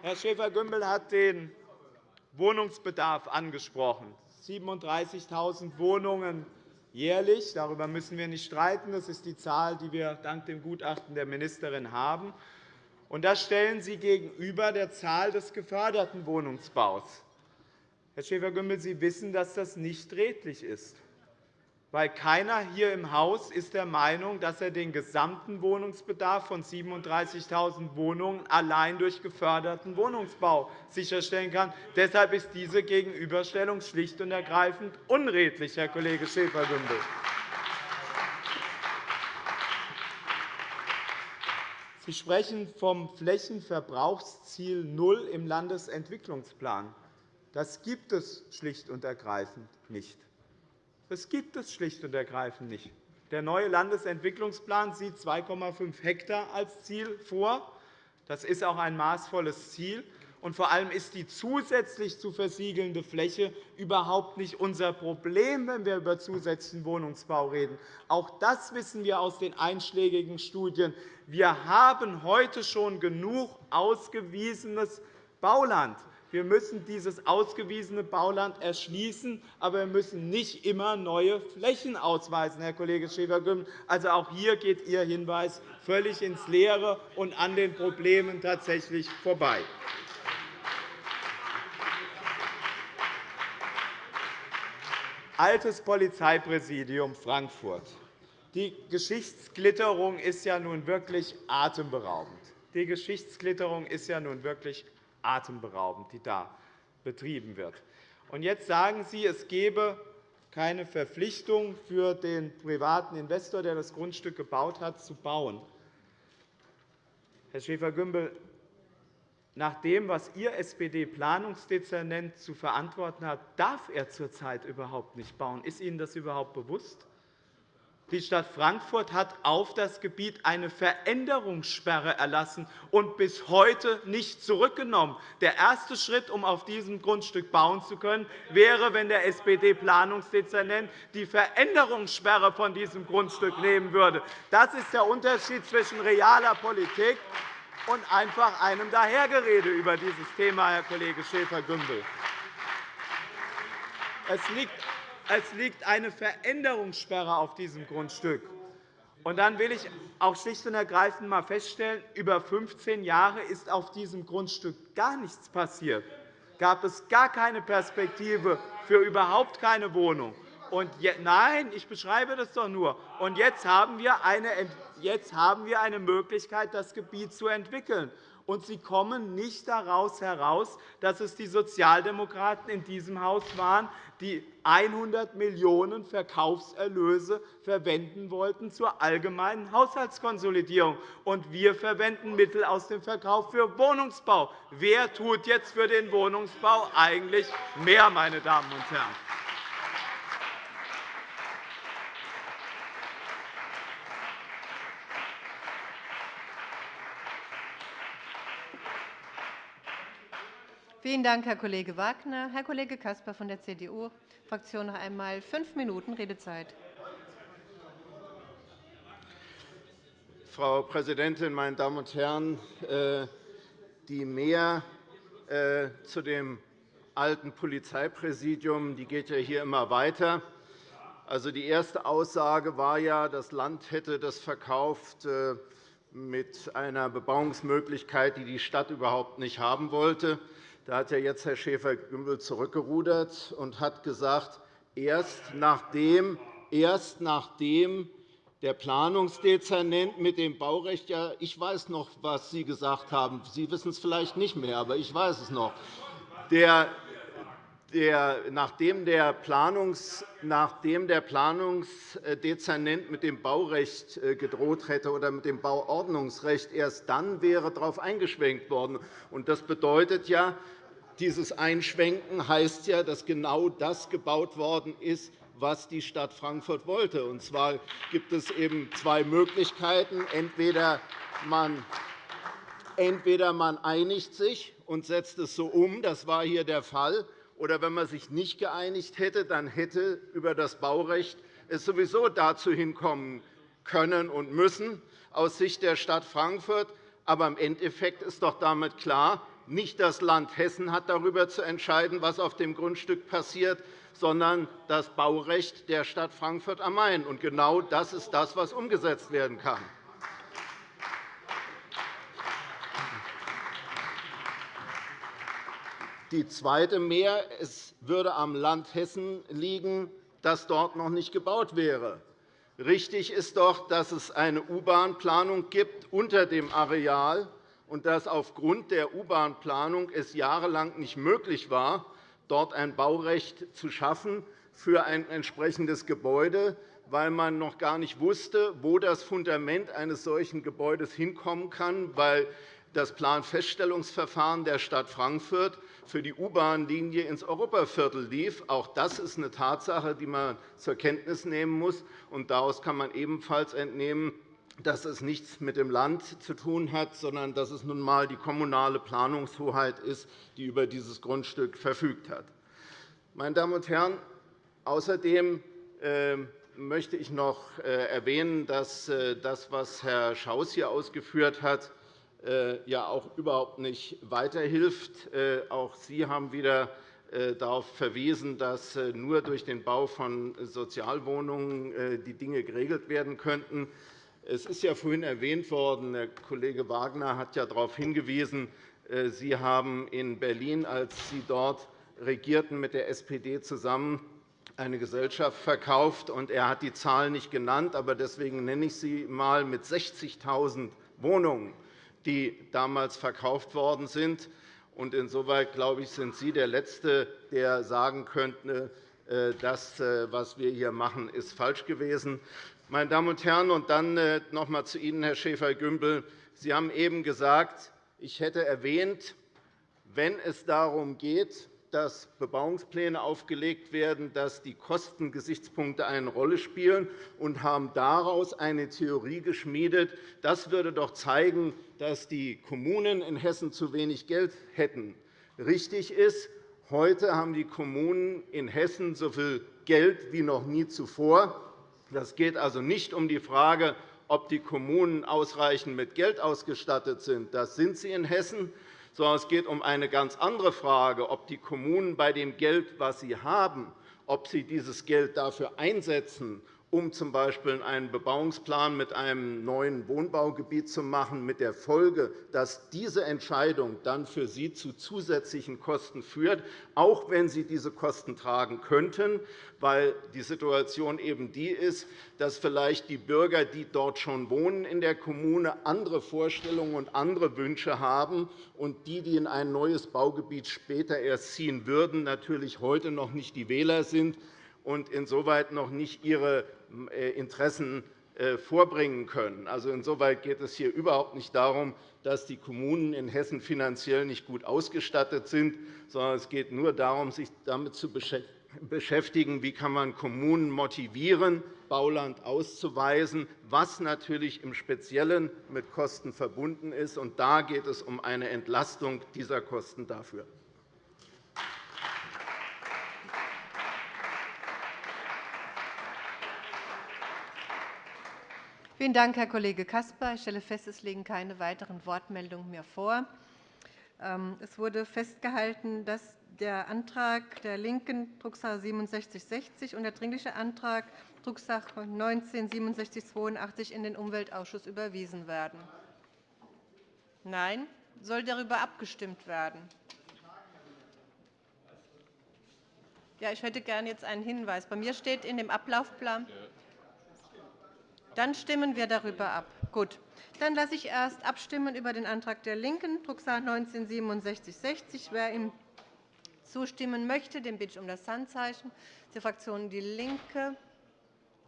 Herr Schäfer-Gümbel hat den Wohnungsbedarf angesprochen. 37.000 Wohnungen jährlich. Darüber müssen wir nicht streiten. Das ist die Zahl, die wir dank dem Gutachten der Ministerin haben. Und das stellen Sie gegenüber der Zahl des geförderten Wohnungsbaus. Herr Schäfer-Gümbel, Sie wissen, dass das nicht redlich ist. Weil keiner hier im Haus ist der Meinung, dass er den gesamten Wohnungsbedarf von 37.000 Wohnungen allein durch geförderten Wohnungsbau sicherstellen kann. Deshalb ist diese Gegenüberstellung schlicht und ergreifend unredlich, Herr Kollege Schäfer-Gümbel. Sie sprechen vom Flächenverbrauchsziel Null im Landesentwicklungsplan. Das gibt es schlicht und ergreifend nicht. Das gibt es schlicht und ergreifend nicht. Der neue Landesentwicklungsplan sieht 2,5 Hektar als Ziel vor. Das ist auch ein maßvolles Ziel. Und vor allem ist die zusätzlich zu versiegelnde Fläche überhaupt nicht unser Problem, wenn wir über zusätzlichen Wohnungsbau reden. Auch das wissen wir aus den einschlägigen Studien. Wir haben heute schon genug ausgewiesenes Bauland. Wir müssen dieses ausgewiesene Bauland erschließen, aber wir müssen nicht immer neue Flächen ausweisen, Herr Kollege Schäfer-Gümbel. Also auch hier geht Ihr Hinweis völlig ins Leere und an den Problemen tatsächlich vorbei. Altes Polizeipräsidium Frankfurt. Die Geschichtsklitterung ist ja nun wirklich atemberaubend. Die Geschichtsklitterung ist ja nun wirklich atemberaubend, die da betrieben wird. Jetzt sagen Sie, es gebe keine Verpflichtung für den privaten Investor, der das Grundstück gebaut hat, zu bauen. Herr Schäfer-Gümbel, nach dem, was Ihr SPD-Planungsdezernent zu verantworten hat, darf er zurzeit überhaupt nicht bauen. Ist Ihnen das überhaupt bewusst? Die Stadt Frankfurt hat auf das Gebiet eine Veränderungssperre erlassen und bis heute nicht zurückgenommen. Der erste Schritt, um auf diesem Grundstück bauen zu können, wäre, wenn der SPD-Planungsdezernent die Veränderungssperre von diesem Grundstück nehmen würde. Das ist der Unterschied zwischen realer Politik und einfach einem Dahergerede über dieses Thema, Herr Kollege Schäfer-Gümbel. Es liegt eine Veränderungssperre auf diesem Grundstück. Und dann will ich auch schlicht und ergreifend einmal feststellen, über 15 Jahre ist auf diesem Grundstück gar nichts passiert. Gab es gar keine Perspektive für überhaupt keine Wohnung. Und nein, ich beschreibe das doch nur. Und jetzt haben wir eine, jetzt haben wir eine Möglichkeit, das Gebiet zu entwickeln und Sie kommen nicht daraus heraus, dass es die Sozialdemokraten in diesem Haus waren, die 100 Millionen € Verkaufserlöse verwenden wollten zur allgemeinen Haushaltskonsolidierung. Und wir verwenden Mittel aus dem Verkauf für Wohnungsbau. Wer tut jetzt für den Wohnungsbau eigentlich mehr, meine Damen und Herren? Vielen Dank, Herr Kollege Wagner. Herr Kollege Caspar von der CDU-Fraktion noch einmal fünf Minuten Redezeit. Frau Präsidentin, meine Damen und Herren! Äh, die Mehr äh, zu dem alten Polizeipräsidium die geht ja hier immer weiter. Also, die erste Aussage war ja, das Land hätte das verkauft äh, mit einer Bebauungsmöglichkeit, die die Stadt überhaupt nicht haben wollte. Da hat ja jetzt Herr Schäfer-Gümbel zurückgerudert und hat gesagt, erst nachdem, erst nachdem der Planungsdezernent mit dem Baurecht ja, ich weiß noch, was Sie gesagt haben. Sie wissen es vielleicht nicht mehr, aber ich weiß es noch. Der, der, nachdem, der Planungs, nachdem der Planungsdezernent mit dem Baurecht äh, gedroht hätte oder mit dem Bauordnungsrecht, erst dann wäre darauf eingeschwenkt worden. Das bedeutet ja, dieses Einschwenken heißt ja, dass genau das gebaut worden ist, was die Stadt Frankfurt wollte. Und zwar gibt es eben zwei Möglichkeiten. Entweder man Entweder man einigt sich und setzt es so um, das war hier der Fall, oder wenn man sich nicht geeinigt hätte, dann hätte über das Baurecht es sowieso dazu hinkommen können und müssen aus Sicht der Stadt Frankfurt. Aber im Endeffekt ist doch damit klar, nicht das Land Hessen hat darüber zu entscheiden, was auf dem Grundstück passiert, sondern das Baurecht der Stadt Frankfurt am Main. Und genau das ist das, was umgesetzt werden kann. Die zweite Mehr es würde am Land Hessen liegen, dass dort noch nicht gebaut wäre. Richtig ist doch, dass es eine U-Bahn-Planung gibt unter dem Areal und dass aufgrund der U-Bahn-Planung es jahrelang nicht möglich war, dort ein Baurecht zu schaffen für ein entsprechendes Gebäude, weil man noch gar nicht wusste, wo das Fundament eines solchen Gebäudes hinkommen kann, weil das Planfeststellungsverfahren der Stadt Frankfurt für die U-Bahn-Linie ins Europaviertel lief. Auch das ist eine Tatsache, die man zur Kenntnis nehmen muss. Daraus kann man ebenfalls entnehmen, dass es nichts mit dem Land zu tun hat, sondern dass es nun einmal die kommunale Planungshoheit ist, die über dieses Grundstück verfügt hat. Meine Damen und Herren, außerdem ähm, möchte ich noch äh, erwähnen, dass äh, das, was Herr Schaus hier ausgeführt hat, äh, ja auch überhaupt nicht weiterhilft. Auch Sie haben wieder darauf verwiesen, dass nur durch den Bau von Sozialwohnungen die Dinge geregelt werden könnten. Es ist ja vorhin erwähnt worden, der Kollege Wagner hat ja darauf hingewiesen, Sie haben in Berlin, als Sie dort regierten mit der SPD zusammen, eine Gesellschaft verkauft. Er hat die Zahl nicht genannt, aber deswegen nenne ich sie einmal mit 60.000 Wohnungen, die damals verkauft worden sind. Insoweit glaube ich, sind Sie der Letzte, der sagen könnte, äh, das, äh, was wir hier machen, ist falsch gewesen. Meine Damen und Herren, und dann äh, noch einmal zu Ihnen, Herr Schäfer-Gümbel. Sie haben eben gesagt, ich hätte erwähnt, wenn es darum geht, dass Bebauungspläne aufgelegt werden, dass die Kostengesichtspunkte eine Rolle spielen, und haben daraus eine Theorie geschmiedet. Das würde doch zeigen, dass die Kommunen in Hessen zu wenig Geld hätten. Richtig ist, heute haben die Kommunen in Hessen so viel Geld wie noch nie zuvor. Es geht also nicht um die Frage, ob die Kommunen ausreichend mit Geld ausgestattet sind. Das sind sie in Hessen sondern es geht um eine ganz andere Frage, ob die Kommunen bei dem Geld, das sie haben, ob sie dieses Geld dafür einsetzen, um z. B. einen Bebauungsplan mit einem neuen Wohnbaugebiet zu machen, mit der Folge, dass diese Entscheidung dann für Sie zu zusätzlichen Kosten führt, auch wenn Sie diese Kosten tragen könnten, weil die Situation eben die ist, dass vielleicht die Bürger, die dort schon wohnen in der Kommune, andere Vorstellungen und andere Wünsche haben, und die, die in ein neues Baugebiet später erst ziehen würden, natürlich heute noch nicht die Wähler sind und insoweit noch nicht ihre äh, Interessen äh, vorbringen können. Also insoweit geht es hier überhaupt nicht darum, dass die Kommunen in Hessen finanziell nicht gut ausgestattet sind, sondern es geht nur darum, sich damit zu beschäftigen, wie kann man Kommunen motivieren, Bauland auszuweisen, was natürlich im Speziellen mit Kosten verbunden ist. Und da geht es um eine Entlastung dieser Kosten dafür. Vielen Dank, Herr Kollege Caspar. Ich stelle fest, es liegen keine weiteren Wortmeldungen mehr vor. Ähm, es wurde festgehalten, dass der Antrag der LINKEN, Drucksache 6760, und der Dringliche Antrag, Drucksache 19 6782, in den Umweltausschuss überwiesen werden. Nein? Soll darüber abgestimmt werden? Ja, ich hätte gerne jetzt einen Hinweis. Bei mir steht in dem Ablaufplan. Dann stimmen wir darüber ab. Gut. Dann lasse ich erst abstimmen über den Antrag der LINKEN, Drucksache 19 6760. Wer ihm zustimmen möchte, den bitte ich um das Handzeichen. Die Fraktion DIE LINKE.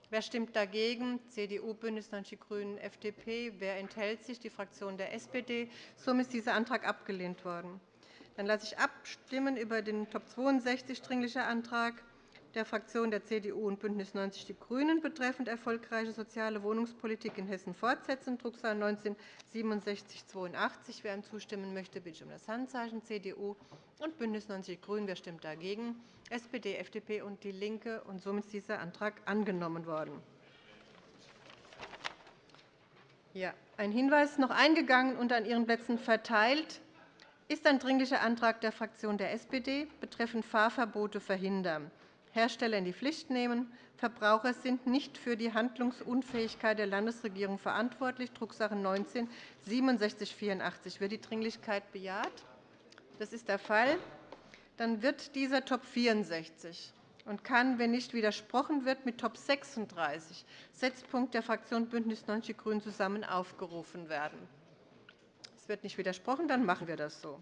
Wer stimmt dagegen? CDU, BÜNDNIS 90 die GRÜNEN, FDP. Wer enthält sich? Die Fraktion der SPD. Somit ist dieser Antrag abgelehnt worden. Dann lasse ich abstimmen über den Top 62 Dringlicher Antrag der Fraktionen der CDU und BÜNDNIS 90 die GRÜNEN betreffend erfolgreiche soziale Wohnungspolitik in Hessen fortsetzen, Drucksache 19 /6782. Wer ihm zustimmen möchte, bitte ich um das Handzeichen. CDU und BÜNDNIS 90 die GRÜNEN. Wer stimmt dagegen? SPD, FDP und DIE LINKE. Und somit ist dieser Antrag angenommen worden. Ja, ein Hinweis noch eingegangen und an Ihren Plätzen verteilt ist ein Dringlicher Antrag der Fraktion der SPD betreffend Fahrverbote verhindern. Hersteller in die Pflicht nehmen. Verbraucher sind nicht für die Handlungsunfähigkeit der Landesregierung verantwortlich. Drucksache 19 6784. Wird die Dringlichkeit bejaht? Das ist der Fall. Dann wird dieser Top 64 und kann, wenn nicht widersprochen wird, mit Top 36, Setzpunkt der Fraktion BÜNDNIS 90 die GRÜNEN, zusammen aufgerufen werden. Es wird nicht widersprochen, dann machen wir das so.